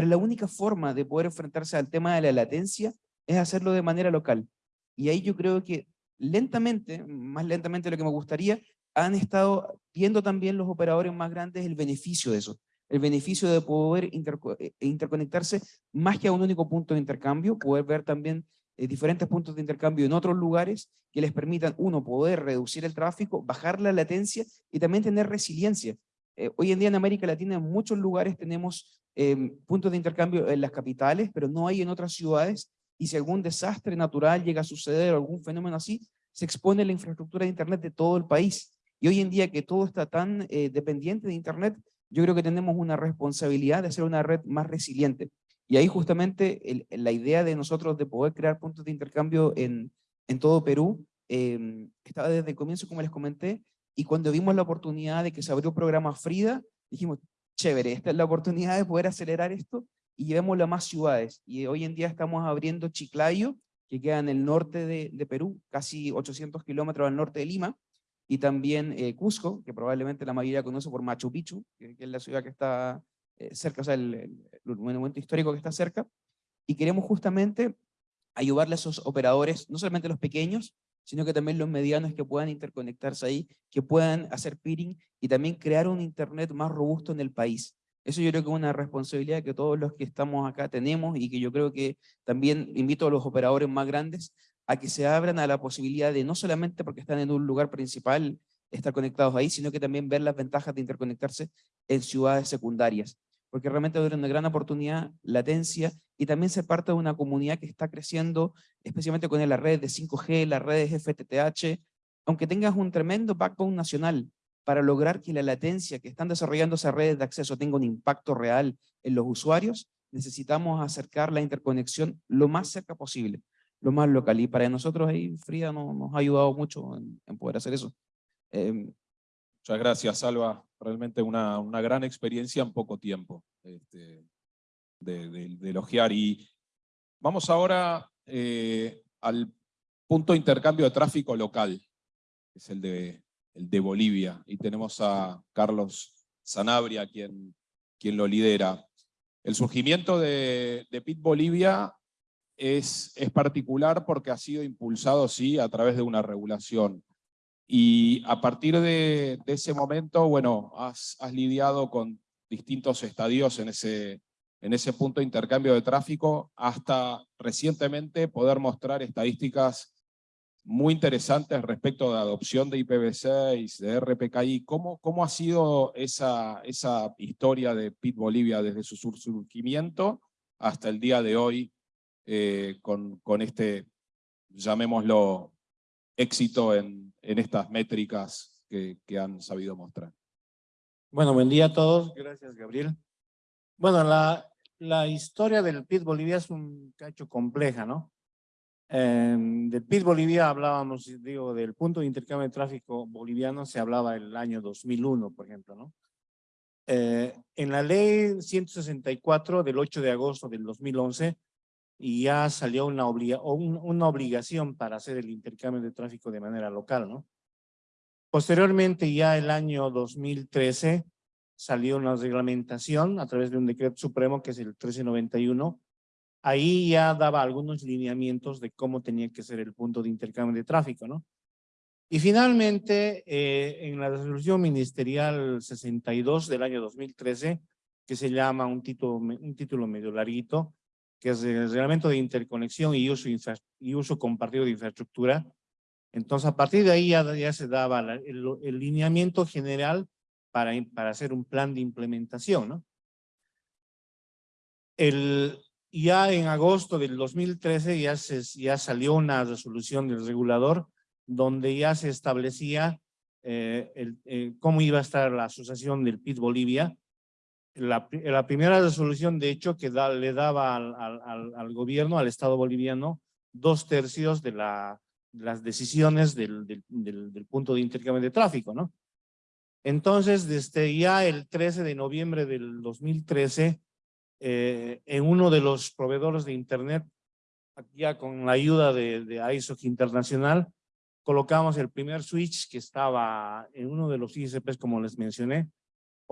J: Pero la única forma de poder enfrentarse al tema de la latencia es hacerlo de manera local. Y ahí yo creo que lentamente, más lentamente de lo que me gustaría, han estado viendo también los operadores más grandes el beneficio de eso. El beneficio de poder eh, interconectarse más que a un único punto de intercambio, poder ver también eh, diferentes puntos de intercambio en otros lugares que les permitan, uno, poder reducir el tráfico, bajar la latencia y también tener resiliencia. Eh, hoy en día en América Latina en muchos lugares tenemos em, puntos de intercambio en las capitales, pero no hay en otras ciudades, y si algún desastre natural llega a suceder o algún fenómeno así, se expone la infraestructura de Internet de todo el país. Y hoy en día que todo está tan eh, dependiente de Internet, yo creo que tenemos una responsabilidad de hacer una red más resiliente. Y ahí justamente la idea de nosotros de poder crear puntos de intercambio en, en todo Perú eh, estaba desde el comienzo, como les comenté, y cuando vimos la oportunidad de que se abrió el programa Frida, dijimos, chévere, esta es la oportunidad de poder acelerar esto y llevémoslo a más ciudades. Y hoy en día estamos abriendo Chiclayo, que queda en el norte de, Perú, casi 800 kilómetros al norte de Lima, y también eh, Cusco, que probablemente la mayoría conoce por Machu Picchu, que, es la ciudad que está eh, cerca, o sea, el monumento histórico que está cerca, y queremos justamente ayudarle a esos operadores, no solamente los pequeños, sino que también los medianos que puedan interconectarse ahí, que puedan hacer peering y también crear un internet más robusto en el país. Eso yo creo que es una responsabilidad que todos los que estamos acá tenemos y que yo creo que también invito a los operadores más grandes a que se abran a la posibilidad de no solamente porque están en un lugar principal estar conectados ahí, sino que también ver las ventajas de interconectarse en ciudades secundarias. Porque realmente es una gran oportunidad, latencia, y también ser parte de una comunidad que está creciendo, especialmente con las redes de 5G, las redes FTTH, aunque tengas un tremendo backbone nacional para lograr que la latencia que están desarrollando esas redes de acceso tenga un impacto real en los usuarios, necesitamos acercar la interconexión lo más cerca posible, lo más local. Y para nosotros ahí Frida no- nos ha ayudado mucho en, en poder hacer eso. Em,
B: Muchas gracias, Salva. Realmente una, una gran experiencia en poco tiempo este, de, de- de elogiar. Y vamos ahora eh, al punto de intercambio de tráfico local, que es el de, el de Bolivia. Y tenemos a Carlos Sanabria, quien, quien lo lidera. El surgimiento de, de PIT Bolivia es, es particular porque ha sido impulsado, sí, a través de una regulación. Y a partir de, ese momento, bueno, has, lidiado con distintos estadios en ese, en ese punto de intercambio de tráfico, hasta recientemente poder mostrar estadísticas muy interesantes respecto de adopción de IPv6, de RPKI. ¿Cómo, cómo ha sido esa, esa historia de PIT Bolivia desde su sur- surgimiento hasta el día de hoy eh, con, con este, llamémoslo, éxito en, en estas métricas que, que han sabido mostrar.
L: Bueno, buen día a todos. Gracias, Gabriel. Bueno, la, la historia del PIT Bolivia es un cacho compleja, ¿no? Eh, del PIT Bolivia hablábamos, digo, del punto de intercambio de tráfico boliviano se hablaba el año 2001, por ejemplo, ¿no? Eh, en la ley 164 del 8 de agosto del 2011 ya salió una, obliga, una obligación para hacer el intercambio de tráfico de manera local, ¿no? Posteriormente, ya el año 2013, salió una reglamentación a través de un decreto supremo que es el 1391. Ahí ya daba algunos lineamientos de cómo tenía que ser el punto de intercambio de tráfico, ¿no? Y finalmente, eh, en la resolución ministerial 62 del año 2013, que se llama un título, un título medio larguito, que es el reglamento de interconexión y uso, y uso compartido de infraestructura, entonces, a partir de ahí ya, se daba el, lineamiento general para, para hacer un plan de implementación. El, ya en agosto del 2013 ya, se, ya salió una resolución del regulador donde ya se establecía eh, eh, cómo iba a estar la asociación del PIT Bolivia. La, pri- la primera resolución, de hecho, que le daba al, gobierno, al Estado boliviano, dos tercios de la, las decisiones del punto de intercambio de tráfico, ¿no? Entonces, desde ya el 13 de noviembre del 2013, eh, en uno de los proveedores de Internet, ya con la ayuda de, de ISOC Internacional, colocamos el primer switch que estaba en uno de los ISPs, como les mencioné.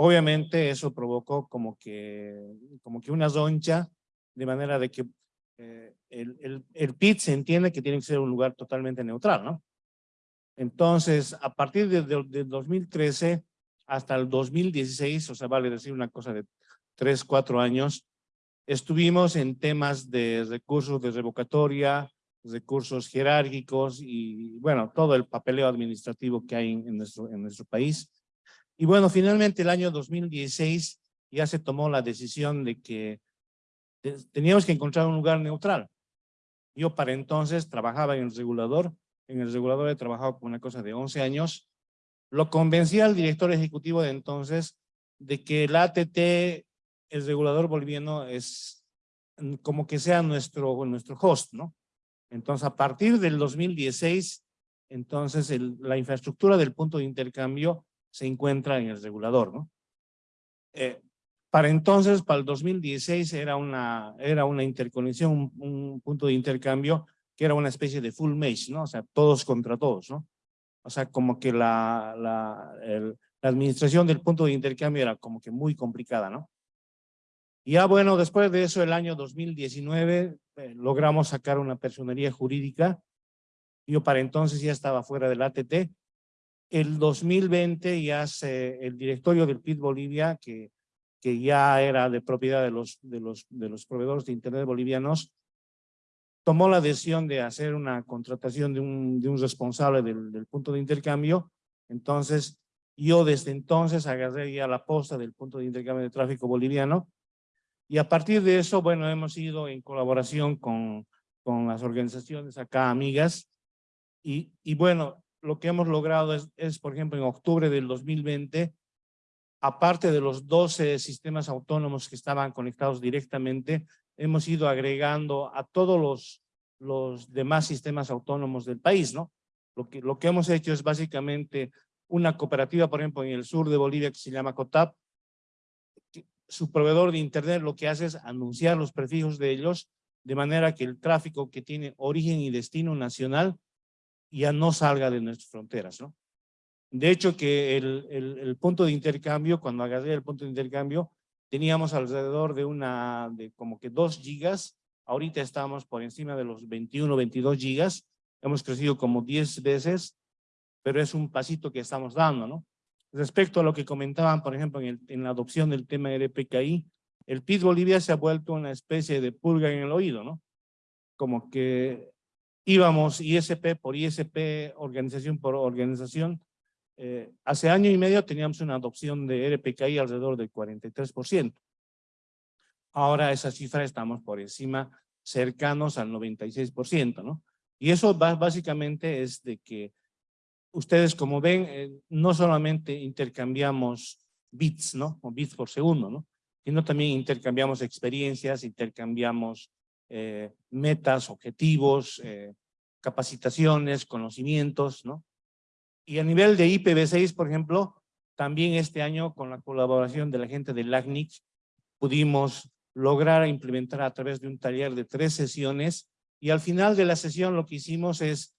L: Obviamente eso provocó como que, como que una zoncha, de manera de que eh, el, el, el PIT se entiende que tiene que ser un lugar totalmente neutral, ¿no? Entonces, a partir de, de- de 2013 hasta el 2016, o sea, vale decir una cosa de tres, cuatro años, estuvimos en temas de recursos de revocatoria, recursos jerárquicos y, bueno, todo el papeleo administrativo que hay en nuestro, en nuestro país. Y bueno, finalmente el año 2016 ya se tomó la decisión de que te- teníamos que encontrar un lugar neutral. Yo para entonces trabajaba en el regulador, en el regulador he trabajado por una cosa de 11 años, lo convencí al director ejecutivo de entonces de que el ATT, el regulador boliviano, es como que sea nuestro, nuestro host, ¿no? Entonces, a partir del 2016, entonces la infraestructura del punto de intercambio se encuentra en el regulador, ¿no? Eh, para entonces, para el 2016, era una, era una interconexión, un, un punto de intercambio que era una especie de full mesh, ¿no? O sea, todos contra todos, ¿no? O sea, como que la, la, la administración del punto de intercambio era como que muy complicada, ¿no? Y ya bueno, después de eso, el año 2019, eh, logramos sacar una personería jurídica. Yo para entonces ya estaba fuera del ATT. El 2020 ya se, el directorio del PIT Bolivia, que, que ya era de propiedad de los, de, los, de los proveedores de Internet bolivianos, tomó la decisión de hacer una contratación de un, de un responsable del, punto de intercambio. Entonces, yo desde entonces agarré ya la posta del punto de intercambio de tráfico boliviano y a partir de eso, bueno, hemos ido en colaboración con, con las organizaciones acá, amigas, y, y bueno, lo que hemos logrado es, por ejemplo, en octubre del 2020, aparte de los 12 sistemas autónomos que estaban conectados directamente, hemos ido agregando a todos los, los demás sistemas autónomos del país, ¿no? Lo que, lo que hemos hecho es básicamente una cooperativa, por ejemplo, en el sur de Bolivia que se llama COTAP, su proveedor de internet lo que hace es anunciar los prefijos de ellos de manera que el tráfico que tiene origen y destino nacional ya no salga de nuestras fronteras, ¿no? De hecho que el, el, punto de intercambio, cuando agarré el punto de intercambio, teníamos alrededor de una, de como que dos gigas, ahorita estamos por encima de los 21, 22 gigas, hemos crecido como 10 veces, pero es un pasito que estamos dando, ¿no? Respecto a lo que comentaban, por ejemplo, en, en la adopción del tema RPKI, el PIB Bolivia se ha vuelto una especie de pulga en el oído, ¿no? Como que íbamos ISP por ISP, organización por organización. Eh, hace año y medio teníamos una adopción de RPKI alrededor del 43%. Ahora esa cifra estamos por encima, cercanos al 96%, ¿no? Y eso básicamente es de que ustedes como ven, eh, no solamente intercambiamos bits, ¿no? O bits por segundo, ¿no? Sino también intercambiamos experiencias, intercambiamos eh, metas, objetivos, eh, capacitaciones, conocimientos, ¿no? Y a nivel de IPv6, por ejemplo, también este año con la colaboración de la gente de LACNIC pudimos lograr implementar a través de un taller de tres sesiones y al final de la sesión lo que hicimos es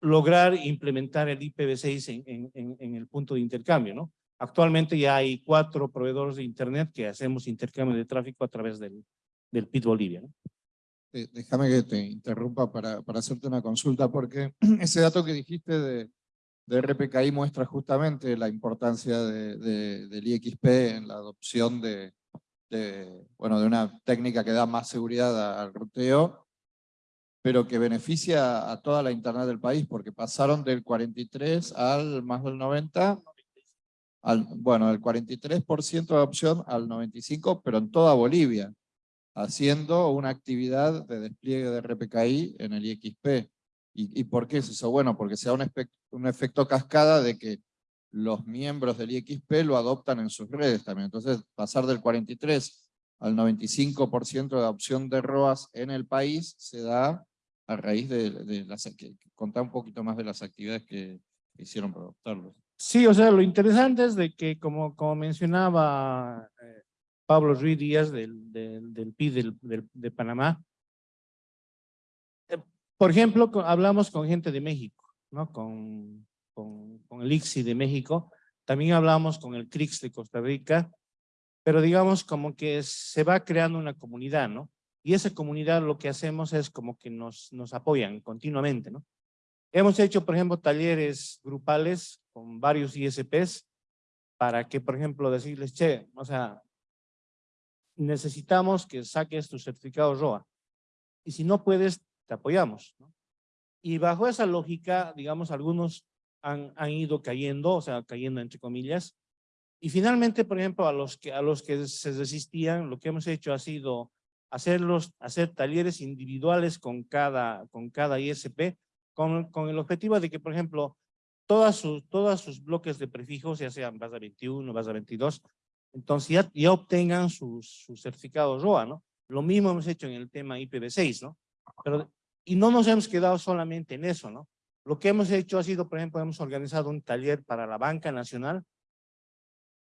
L: lograr implementar el IPv6 en, en, en, el punto de intercambio, ¿no? Actualmente ya hay cuatro proveedores de internet que hacemos intercambio de tráfico a través del, del PIT Bolivia, ¿no?
C: Déjame que te interrumpa para, para hacerte una consulta, porque (clears throat) ese dato que dijiste de, de RPKI muestra justamente la importancia de, de, del IXP en la adopción de, de, bueno, de una técnica que da más seguridad al ruteo, pero que beneficia a toda la internet del país, porque pasaron del 43 al más del 90, al, bueno, del 43% de adopción al 95%, pero en toda Bolivia, haciendo una actividad de despliegue de RPKI en el IXP. ¿Y, y por qué es eso? Bueno, porque se da un, un efecto cascada de que los miembros del IXP lo adoptan en sus redes también. Entonces, pasar del 43 al 95% de adopción de ROAS en el país se da a raíz de, de las... Un poquito más de las actividades que hicieron para adoptarlo.
L: Sí, o sea, lo interesante es de que, como, como mencionaba eh, Pablo Ruiz Díaz del, del, PIB de Panamá, eh, por ejemplo, hablamos con gente de México, ¿no? Con, con, con el ICSI de México, también hablamos con el CRIX de Costa Rica, pero digamos como que se va creando una comunidad, ¿no? Y esa comunidad lo que hacemos es como que nos, nos apoyan continuamente, ¿no? Hemos hecho, por ejemplo, talleres grupales con varios ISPs para que, por ejemplo, decirles, che, o sea, necesitamos que saques tu certificado ROA. Y si no puedes, te apoyamos, ¿no? Y bajo esa lógica, digamos, algunos han, han ido cayendo, o sea, cayendo entre comillas. Y finalmente, por ejemplo, a los que, a los que se resistían, lo que hemos hecho ha sido hacerlos, hacer talleres individuales con cada, con cada ISP, con, con el objetivo de que, por ejemplo, todas sus, todas sus bloques de prefijos, ya sean base 21, base 22, entonces ya, ya obtengan sus, sus certificados ROA, ¿no? Lo mismo hemos hecho en el tema IPv6, ¿no? Pero, y no nos hemos quedado solamente en eso, ¿no? Lo que hemos hecho ha sido, por ejemplo, hemos organizado un taller para la banca nacional.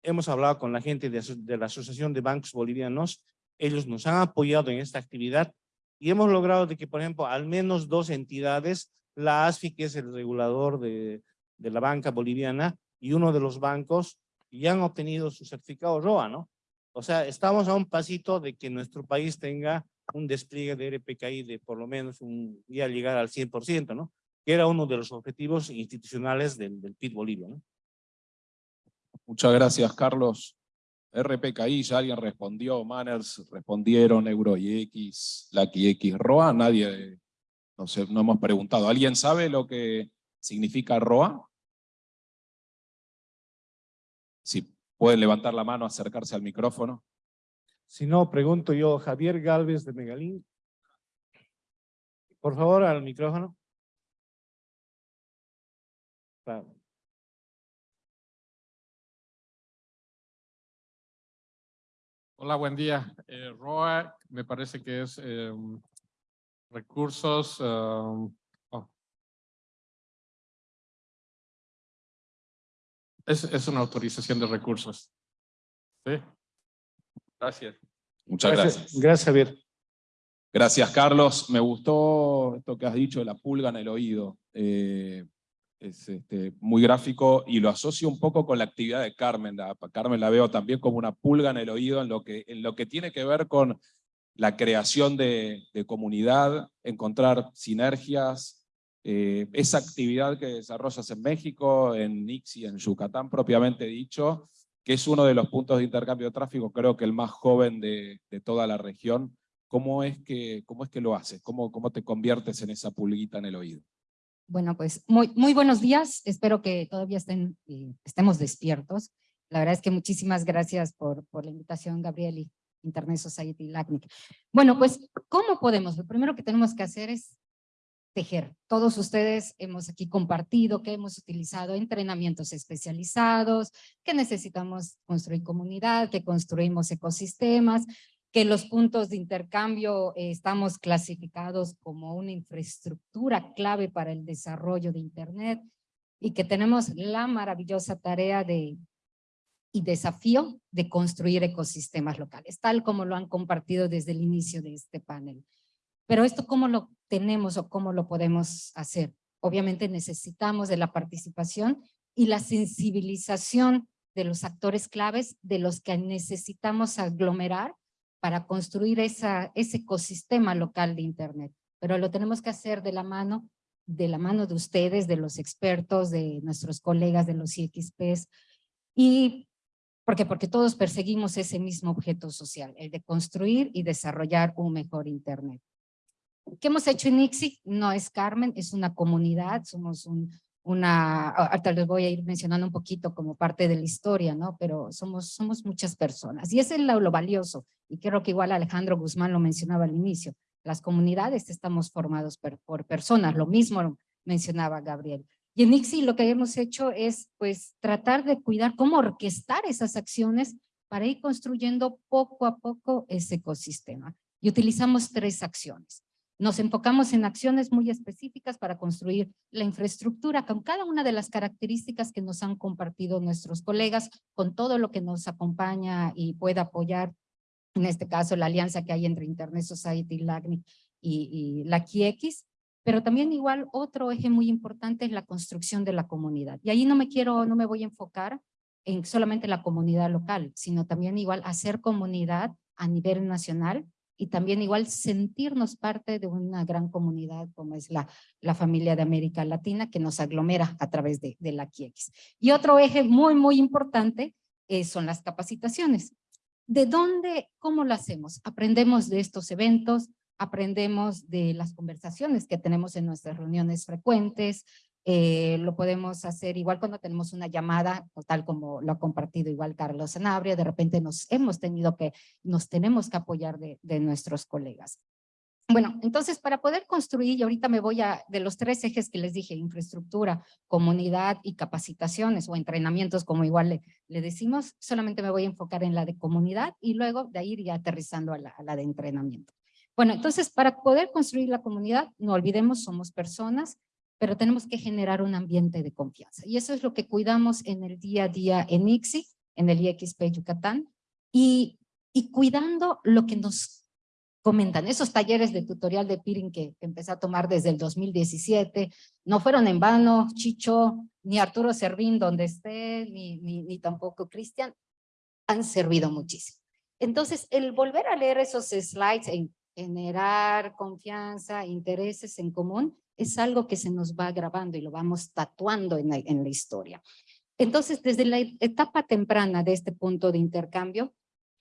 L: Hemos hablado con la gente de, de la Asociación de Bancos Bolivianos. Ellos nos han apoyado en esta actividad y hemos logrado de que, por ejemplo, al menos dos entidades, la ASFI, que es el regulador de, de la banca boliviana, y uno de los bancos, ya han obtenido su certificado ROA, ¿no? O sea, estamos a un pasito de que nuestro país tenga un despliegue de RPKI de por lo menos un día llegar al 100%, ¿no? Que era uno de los objetivos institucionales del, del PIB Bolivia, ¿no?
B: Muchas gracias, Carlos. RPKI, ya alguien respondió, Manners respondieron, Euro y X, Lucky X, ROA, nadie, no sé, no hemos preguntado. ¿Alguien sabe lo que significa ROA? Si pueden levantar la mano, acercarse al micrófono.
L: Si no, pregunto yo, Javier Galvez de Megalín. Por favor, al micrófono. Claro.
M: Hola, buen día. Eh, ROA me parece que es eh, recursos... um, es, es una autorización de recursos. ¿Sí? Gracias.
B: Muchas gracias.
L: Gracias, Javier.
B: Gracias, Carlos. Me gustó esto que has dicho de la pulga en el oído. Eh, es este, muy gráfico y lo asocio un poco con la actividad de Carmen. La, Carmen la veo también como una pulga en el oído en lo que, en lo que tiene que ver con la creación de, de comunidad, encontrar sinergias, eh, esa actividad que desarrollas en México, en Nixi, en Yucatán propiamente dicho, que es uno de los puntos de intercambio de tráfico, creo que el más joven de, de toda la región. ¿Cómo es que, cómo es que lo haces? ¿Cómo, ¿Cómo te conviertes en esa pulguita en el oído?
N: Bueno, pues muy, muy buenos días. Espero que todavía estén, eh, estemos despiertos. La verdad es que muchísimas gracias por, por la invitación, Gabriel y Internet Society LACNIC. Bueno, pues, ¿cómo podemos? Lo primero que tenemos que hacer es tejer. Todos ustedes hemos aquí compartido que hemos utilizado entrenamientos especializados, que necesitamos construir comunidad, que construimos ecosistemas, que los puntos de intercambio eh, estamos clasificados como una infraestructura clave para el desarrollo de Internet y que tenemos la maravillosa tarea de y desafío de construir ecosistemas locales, tal como lo han compartido desde el inicio de este panel. Pero esto, ¿cómo lo tenemos o cómo lo podemos hacer? Obviamente necesitamos de la participación y la sensibilización de los actores claves de los que necesitamos aglomerar para construir ese ecosistema local de Internet. Pero lo tenemos que hacer de la mano, de la mano de ustedes, de los expertos, de nuestros colegas de los IXPs. ¿Y por qué? Porque todos perseguimos ese mismo objeto social, el de construir y desarrollar un mejor Internet. ¿Qué hemos hecho en ICSI? No es Carmen, es una comunidad, somos un, una, ahorita les voy a ir mencionando un poquito como parte de la historia, ¿no? Pero somos, somos muchas personas y ese es lo, lo valioso y creo que igual Alejandro Guzmán lo mencionaba al inicio, las comunidades estamos formados por, por personas, lo mismo mencionaba Gabriel. Y en ICSI lo que hemos hecho es pues tratar de cuidar cómo orquestar esas acciones para ir construyendo poco a poco ese ecosistema. Y utilizamos tres acciones. Nos enfocamos en acciones muy específicas para construir la infraestructura con cada una de las características que nos han compartido nuestros colegas, con todo lo que nos acompaña y puede apoyar, en este caso la alianza que hay entre Internet Society, LACNIC y, y la QX, pero también igual otro eje muy importante es la construcción de la comunidad. Y ahí no me quiero, no me voy a enfocar en solamente la comunidad local, sino también igual hacer comunidad a nivel nacional y también igual sentirnos parte de una gran comunidad como es la, la familia de América Latina que nos aglomera a través de, la QX. Y otro eje muy, muy importante eh, son las capacitaciones. ¿De dónde, cómo lo hacemos? Aprendemos de estos eventos, aprendemos de las conversaciones que tenemos en nuestras reuniones frecuentes, eh, lo podemos hacer igual cuando tenemos una llamada, tal como lo ha compartido igual Carlos Sanabria, de repente nos hemos tenido que, nos tenemos que apoyar de, nuestros colegas. Bueno, entonces para poder construir, y ahorita me voy a, de los tres ejes que les dije, infraestructura, comunidad y capacitaciones o entrenamientos, como igual le, decimos, solamente me voy a enfocar en la de comunidad y luego de ahí ir ya aterrizando a la de entrenamiento. Bueno, entonces para poder construir la comunidad, no olvidemos, somos personas, pero tenemos que generar un ambiente de confianza. Y eso es lo que cuidamos en el día a día en ICSI, en el IXP Yucatán, y, y cuidando lo que nos comentan, esos talleres de tutorial de peering que empecé a tomar desde el 2017, no fueron en vano, Chicho, ni Arturo Servín donde esté, ni, ni, ni tampoco Cristian, han servido muchísimo. Entonces, el volver a leer esos slides en generar confianza, intereses en común, es algo que se nos va grabando y lo vamos tatuando en la, historia. Entonces, desde la etapa temprana de este punto de intercambio,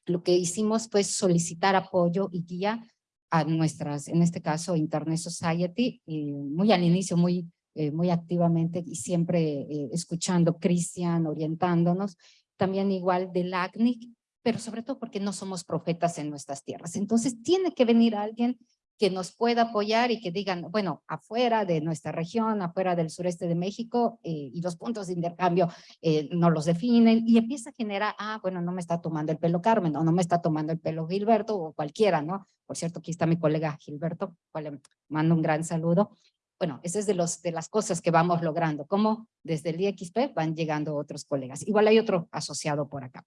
N: lo que hicimos fue solicitar apoyo y guía a nuestras, en este caso, Internet Society, y muy al inicio, muy, eh, muy activamente y siempre eh, escuchando Cristian, orientándonos, también igual del ACNIC, pero sobre todo porque no somos profetas en nuestras tierras. Entonces tiene que venir alguien que nos pueda apoyar y que digan, bueno, afuera de nuestra región, afuera del sureste de México, eh, y los puntos de intercambio eh, no los definen, y empieza a generar, ah, bueno, no me está tomando el pelo Carmen, o no me está tomando el pelo Gilberto, o cualquiera, ¿no? Por cierto, aquí está mi colega Gilberto, cual le mando un gran saludo. Bueno, esa es de, los, de las cosas que vamos logrando, como desde el IXP van llegando otros colegas. Igual hay otro asociado por acá.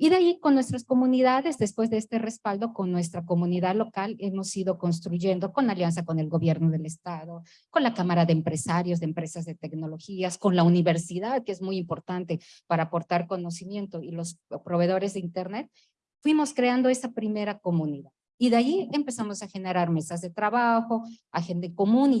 N: Y de ahí con nuestras comunidades, después de este respaldo, con nuestra comunidad local, hemos ido construyendo con alianza con el gobierno del estado, con la Cámara de Empresarios, de Empresas de Tecnologías, con la universidad, que es muy importante para aportar conocimiento, y los proveedores de internet, fuimos creando esa primera comunidad. Y de ahí empezamos a generar mesas de trabajo, agenda común,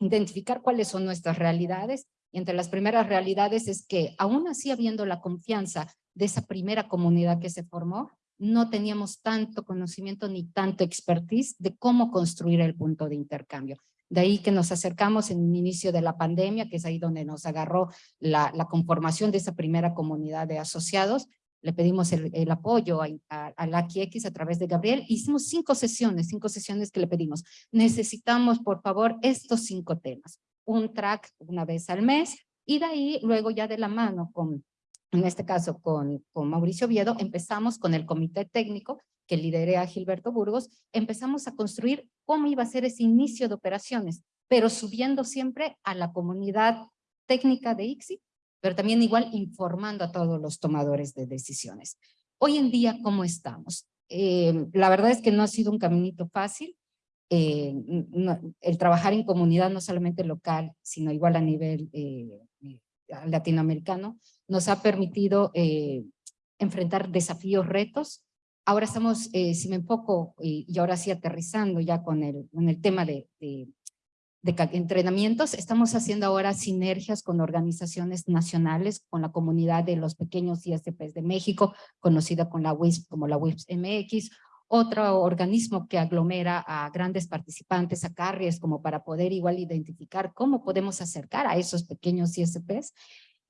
N: identificar cuáles son nuestras realidades. Y entre las primeras realidades es que aún así habiendo la confianza de esa primera comunidad que se formó, no teníamos tanto conocimiento ni tanto expertise de cómo construir el punto de intercambio. De ahí que nos acercamos en el inicio de la pandemia, que es ahí donde nos agarró la, conformación de esa primera comunidad de asociados. Le pedimos el, apoyo a, la X a través de Gabriel. Hicimos cinco sesiones, cinco sesiones que le pedimos. Necesitamos, por favor, estos cinco temas. Un track una vez al mes y de ahí luego ya de la mano con en este caso con, con Mauricio Viedo, empezamos con el comité técnico que lideré a Gilberto Burgos, empezamos a construir cómo iba a ser ese inicio de operaciones, pero subiendo siempre a la comunidad técnica de ICSI, pero también igual informando a todos los tomadores de decisiones. Hoy en día, ¿cómo estamos? Eh, la verdad es que no ha sido un caminito fácil. Eh, el trabajar en comunidad no solamente local, sino igual a nivel eh, latinoamericano, nos ha permitido eh, enfrentar desafíos, retos. Ahora estamos, eh, si me enfoco, y, y, ahora sí aterrizando ya con el, con el tema de, de, de, entrenamientos, estamos haciendo ahora sinergias con organizaciones nacionales, con la comunidad de los pequeños ISPs de México, conocida con la WISP como la WISP MX, otro organismo que aglomera a grandes participantes, a carries, como para poder igual identificar cómo podemos acercar a esos pequeños ISPs.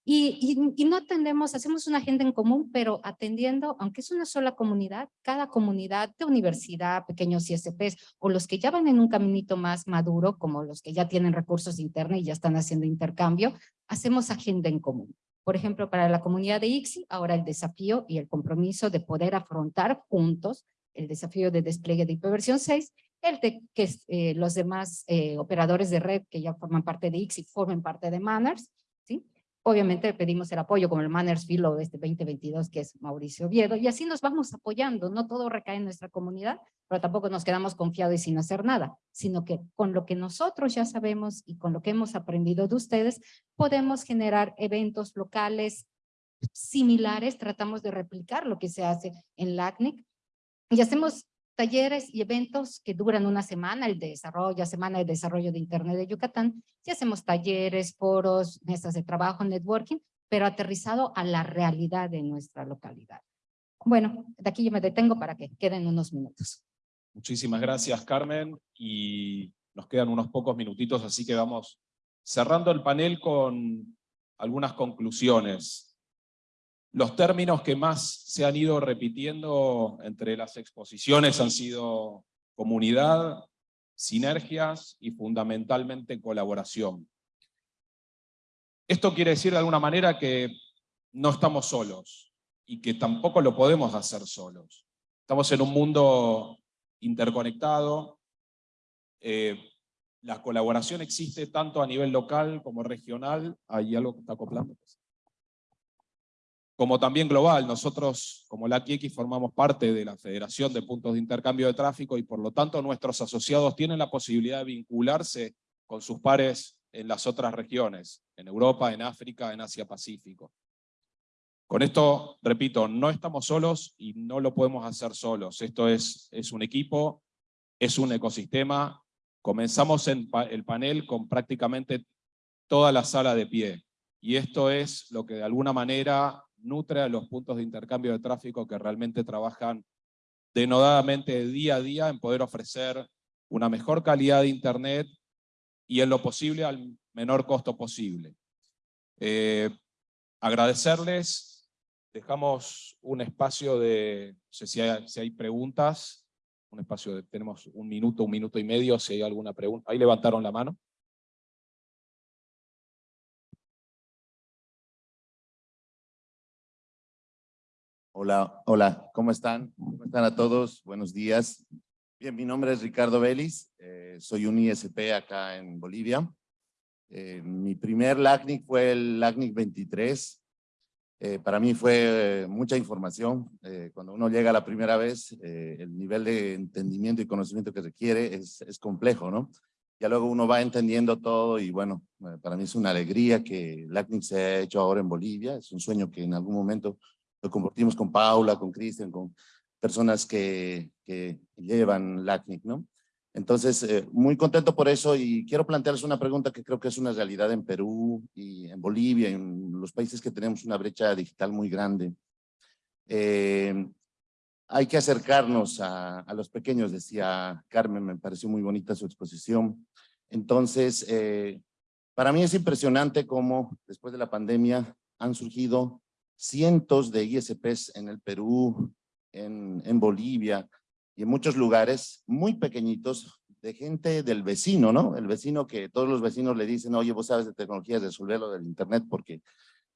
N: Y, no atendemos, hacemos una agenda en común, pero atendiendo, aunque es una sola comunidad, cada comunidad de universidad, pequeños ISPs, o los que ya van en un caminito más maduro, como los que ya tienen recursos internos y ya están haciendo intercambio, hacemos agenda en común. Por ejemplo, para la comunidad de ICSI, ahora el desafío y el compromiso de poder afrontar juntos el desafío de despliegue de IPv 6, el de que eh, los demás eh, operadores de red que ya forman parte de ICSI formen parte de Manners. Obviamente pedimos el apoyo como el Manners Fellow de este 2022, que es Mauricio Oviedo, y así nos vamos apoyando. No todo recae en nuestra comunidad, pero tampoco nos quedamos confiados y sin hacer nada, sino que con lo que nosotros ya sabemos y con lo que hemos aprendido de ustedes, podemos generar eventos locales similares, tratamos de replicar lo que se hace en LACNIC, y hacemos talleres y eventos que duran una semana, el desarrollo, la semana de desarrollo de Internet de Yucatán, y hacemos talleres, foros, mesas de trabajo, networking, pero aterrizado a la realidad de nuestra localidad. Bueno, de aquí yo me detengo para que queden unos minutos.
B: Muchísimas gracias, Carmen, y nos quedan unos pocos minutitos, así que vamos cerrando el panel con algunas conclusiones. Los términos que más se han ido repitiendo entre las exposiciones han sido comunidad, sinergias y fundamentalmente colaboración. Esto quiere decir de alguna manera que no estamos solos y que tampoco lo podemos hacer solos. Estamos en un mundo interconectado, eh, la colaboración existe tanto a nivel local como regional, hay algo que está acoplando, como también global. Nosotros, como la QX, formamos parte de la Federación de Puntos de Intercambio de Tráfico y por lo tanto nuestros asociados tienen la posibilidad de vincularse con sus pares en las otras regiones, en Europa, en África, en Asia-Pacífico. Con esto, repito, no estamos solos y no lo podemos hacer solos. Esto es, es un equipo, es un ecosistema. Comenzamos en el panel con prácticamente toda la sala de pie. Y esto es lo que de alguna manera nutre a los puntos de intercambio de tráfico que realmente trabajan denodadamente día a día en poder ofrecer una mejor calidad de Internet y en lo posible al menor costo posible. Eh, agradecerles, dejamos un espacio de, no sé si hay, si hay preguntas, un espacio de, tenemos un minuto, un minuto y medio, si hay alguna pregunta. Ahí levantaron la mano.
O: Hola, hola, ¿cómo están? ¿Cómo están a todos? Buenos días. Bien, mi nombre es Ricardo Vélez, eh, soy un ISP acá en Bolivia. Eh, mi primer LACNIC fue el LACNIC 23. Eh, para mí fue mucha información. cuando uno llega la primera vez, el nivel de entendimiento y conocimiento que requiere es, es complejo, ¿no? Ya luego uno va entendiendo todo y bueno, para mí es una alegría que LACNIC se haya hecho ahora en Bolivia. Es un sueño que en algún momento lo compartimos con Paula, con Cristian, con personas que, que llevan LACNIC, ¿no? Entonces, eh, muy contento por eso y quiero plantearles una pregunta que creo que es una realidad en Perú y en Bolivia, en los países que tenemos una brecha digital muy grande. Eh, hay que acercarnos a, a, los pequeños, decía Carmen, me pareció muy bonita su exposición. Entonces, eh, para mí es impresionante cómo después de la pandemia han surgido cientos de ISPs en el Perú, en, Bolivia y en muchos lugares muy pequeñitos de gente del vecino, ¿no? El vecino que todos los vecinos le dicen, oye, vos sabes de tecnologías, resolver lo del internet porque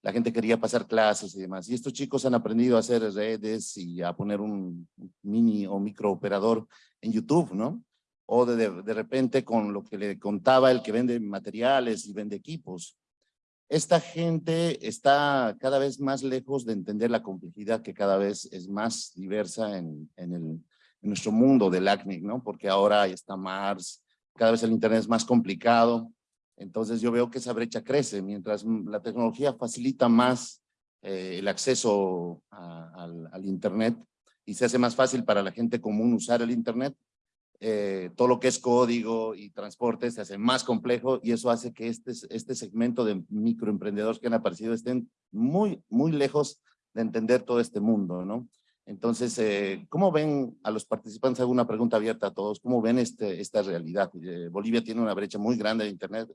O: la gente quería pasar clases y demás. Y estos chicos han aprendido a hacer redes y a poner un mini o micro operador en YouTube, ¿no? O de, de repente con lo que le contaba el que vende materiales y vende equipos esta gente está cada vez más lejos de entender la complejidad que cada vez es más diversa en, en, el, nuestro mundo del ACNIC, ¿no? Porque ahora está Mars, cada vez el Internet es más complicado. Entonces yo veo que esa brecha crece, mientras la tecnología facilita más eh, el acceso al, al Internet y se hace más fácil para la gente común usar el Internet, eh, todo lo que es código y transporte se hace más complejo y eso hace que este, este segmento de microemprendedores que han aparecido estén muy, muy lejos de entender todo este mundo, ¿no? Entonces, eh, ¿cómo ven a los participantes? Hago una pregunta abierta a todos. ¿Cómo ven este, esta realidad? Eh, Bolivia tiene una brecha muy grande de Internet.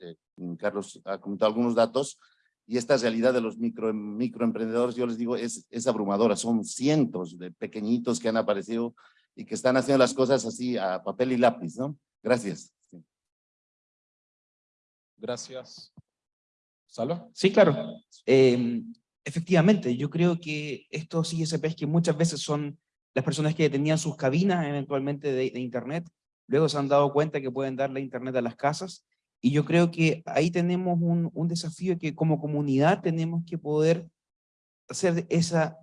O: Carlos ha comentado algunos datos. Y esta realidad de los micro, microemprendedores, yo les digo, es, es abrumadora. Son cientos de pequeñitos que han aparecido y que están haciendo las cosas así a papel y lápiz, ¿no? Gracias.
B: Gracias. ¿Salo?
J: Sí, claro. Eh, efectivamente, yo creo que estos ISPs que muchas veces son las personas que tenían sus cabinas eventualmente de, internet, luego se han dado cuenta que pueden darle internet a las casas, y yo creo que ahí tenemos un desafío que como comunidad tenemos que poder hacer esa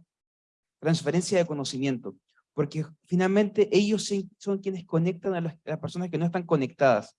J: transferencia de conocimiento porque finalmente ellos son quienes conectan a las, personas que no están conectadas.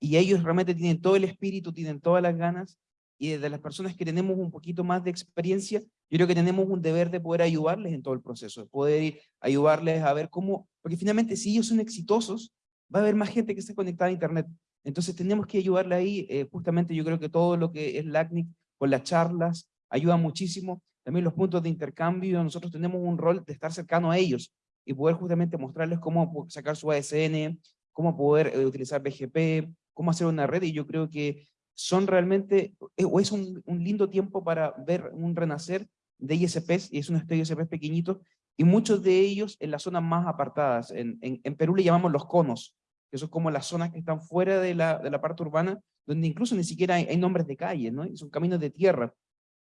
J: Y ellos realmente tienen todo el espíritu, tienen todas las ganas, y de las personas que tenemos un poquito más de experiencia, yo creo que tenemos un deber de poder ayudarles en todo el proceso, de poder ayudarles a ver cómo, porque finalmente si ellos son exitosos, va a haber más gente que esté conectada a internet. Entonces tenemos que ayudarle ahí, eh, justamente yo creo que todo lo que es LACNIC, con las charlas, ayuda muchísimo. También los puntos de intercambio, nosotros tenemos un rol de estar cercano a ellos y poder justamente mostrarles cómo sacar su ASN, cómo poder eh, utilizar BGP, cómo hacer una red, y yo creo que son realmente, eh, o es un, un, lindo tiempo para ver un renacer de ISPs, y es un estudio de ISPs pequeñitos, y muchos de ellos en las zonas más apartadas. En, en, en, Perú le llamamos los conos, que son como las zonas que están fuera de la, de la parte urbana, donde incluso ni siquiera hay, hay nombres de calles, ¿no? Son caminos de tierra.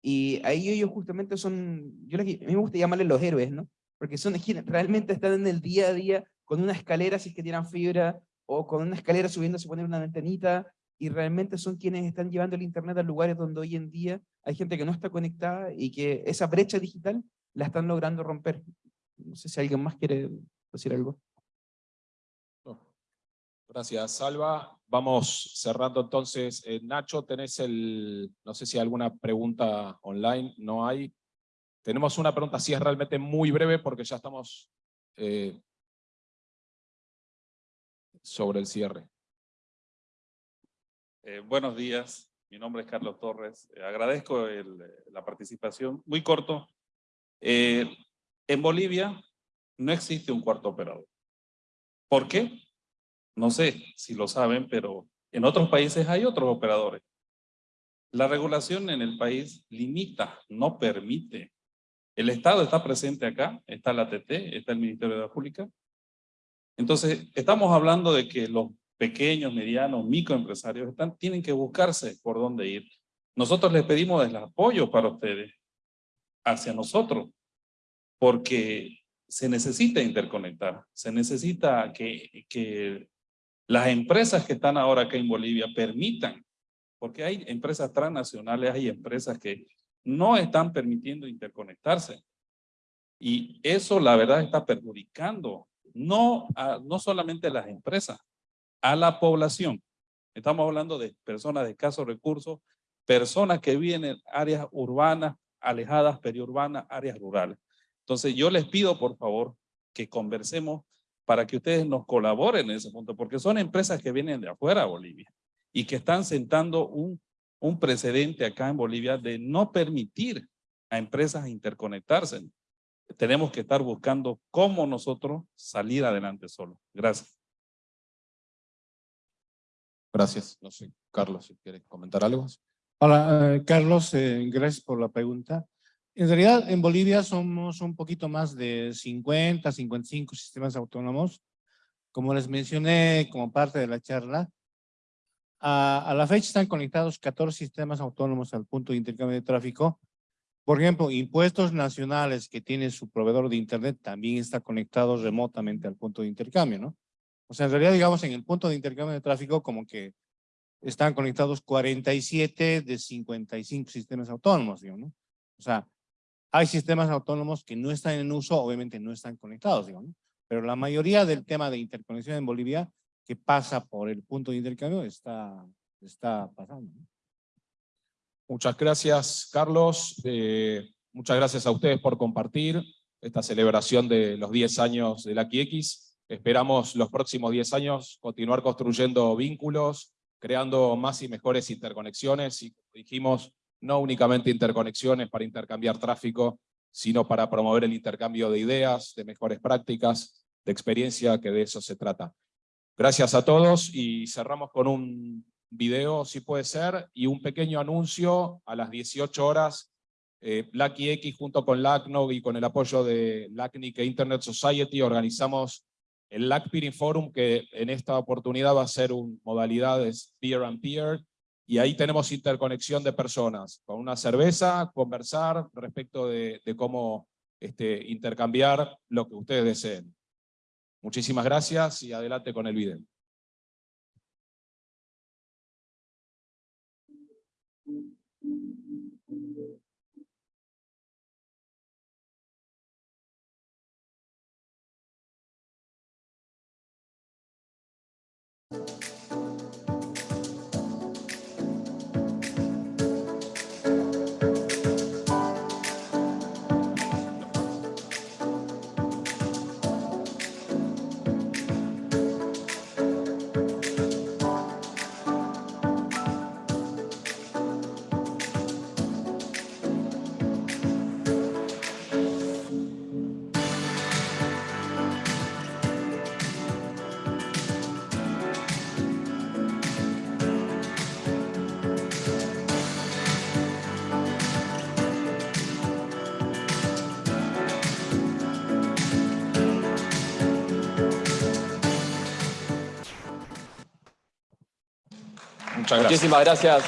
J: Y ahí ellos justamente son, yo les, a mí me gusta llamarles los héroes, ¿no? Porque son quienes realmente están en el día a día con una escalera si es que tienen fibra, o con una escalera subiendo se ponen una ventanita, y realmente son quienes están llevando el internet a lugares donde hoy en día hay gente que no está conectada y que esa brecha digital la están logrando romper. No sé si alguien más quiere decir algo.
B: Gracias, Salva. Vamos cerrando entonces. Eh, Nacho, tenés el, no sé si hay alguna pregunta online, no hay. Tenemos una pregunta, sí es realmente muy breve porque ya estamos eh, sobre el cierre.
P: Eh, buenos días, mi nombre es Carlos Torres. Eh, agradezco el, la participación. Muy corto. Eh, en Bolivia no existe un cuarto operador. ¿Por qué? No sé si lo saben, pero en otros países hay otros operadores. La regulación en el país limita, no permite. El Estado está presente acá, está la ATT, está el Ministerio de la Pública. Entonces, estamos hablando de que los pequeños, medianos, microempresarios están, tienen que buscarse por dónde ir. Nosotros les pedimos el apoyo para ustedes, hacia nosotros, porque se necesita interconectar, se necesita que, que las empresas que están ahora acá en Bolivia permitan, porque hay empresas transnacionales, hay empresas que no están permitiendo interconectarse. Y eso la verdad está perjudicando, no, no solamente a las empresas, a la población. Estamos hablando de personas de escasos recursos, personas que viven en áreas urbanas, alejadas, periurbanas, áreas rurales. Entonces yo les pido por favor que conversemos para que ustedes nos colaboren en ese punto, porque son empresas que vienen de afuera a Bolivia y que están sentando un, un precedente acá en Bolivia de no permitir a empresas interconectarse. Tenemos que estar buscando cómo nosotros salir adelante solo. Gracias.
B: Gracias. No sé, Carlos, si quieres comentar algo.
L: Hola, eh, Carlos, eh, gracias por la pregunta. En realidad, en Bolivia somos un poquito más de 50, 55 sistemas autónomos. Como les mencioné como parte de la charla, a, a la fecha están conectados 14 sistemas autónomos al punto de intercambio de tráfico. Por ejemplo, impuestos nacionales que tiene su proveedor de internet también está conectado remotamente al punto de intercambio, ¿no? O sea, en realidad, digamos, en el punto de intercambio de tráfico, como que están conectados 47 de 55 sistemas autónomos, digamos, ¿no? O sea, hay sistemas autónomos que no están en uso, obviamente no están conectados, digamos, ¿no? Pero la mayoría del tema de interconexión en Bolivia que pasa por el punto de intercambio está, está pasando.
B: Muchas gracias, Carlos. Eh, muchas gracias a ustedes por compartir esta celebración de los 10 años de la QX. Esperamos los próximos 10 años continuar construyendo vínculos, creando más y mejores interconexiones y, dijimos, no únicamente interconexiones para intercambiar tráfico, sino para promover el intercambio de ideas, de mejores prácticas, de experiencia, que de eso se trata. Gracias a todos y cerramos con un video, si puede ser, y un pequeño anuncio a las 18 horas. Eh, X junto con LACNOG y con el apoyo de LACNIC e Internet Society organizamos el LAC Peering Forum, que en esta oportunidad va a ser un modalidades peer and peer, y ahí tenemos interconexión de personas, con una cerveza, conversar respecto de, de cómo este, intercambiar lo que ustedes deseen. Muchísimas gracias y adelante con el video.
A: Muchísimas gracias,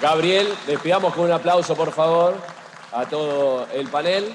A: Gabriel. Despidamos con un aplauso, por favor, a todo el panel.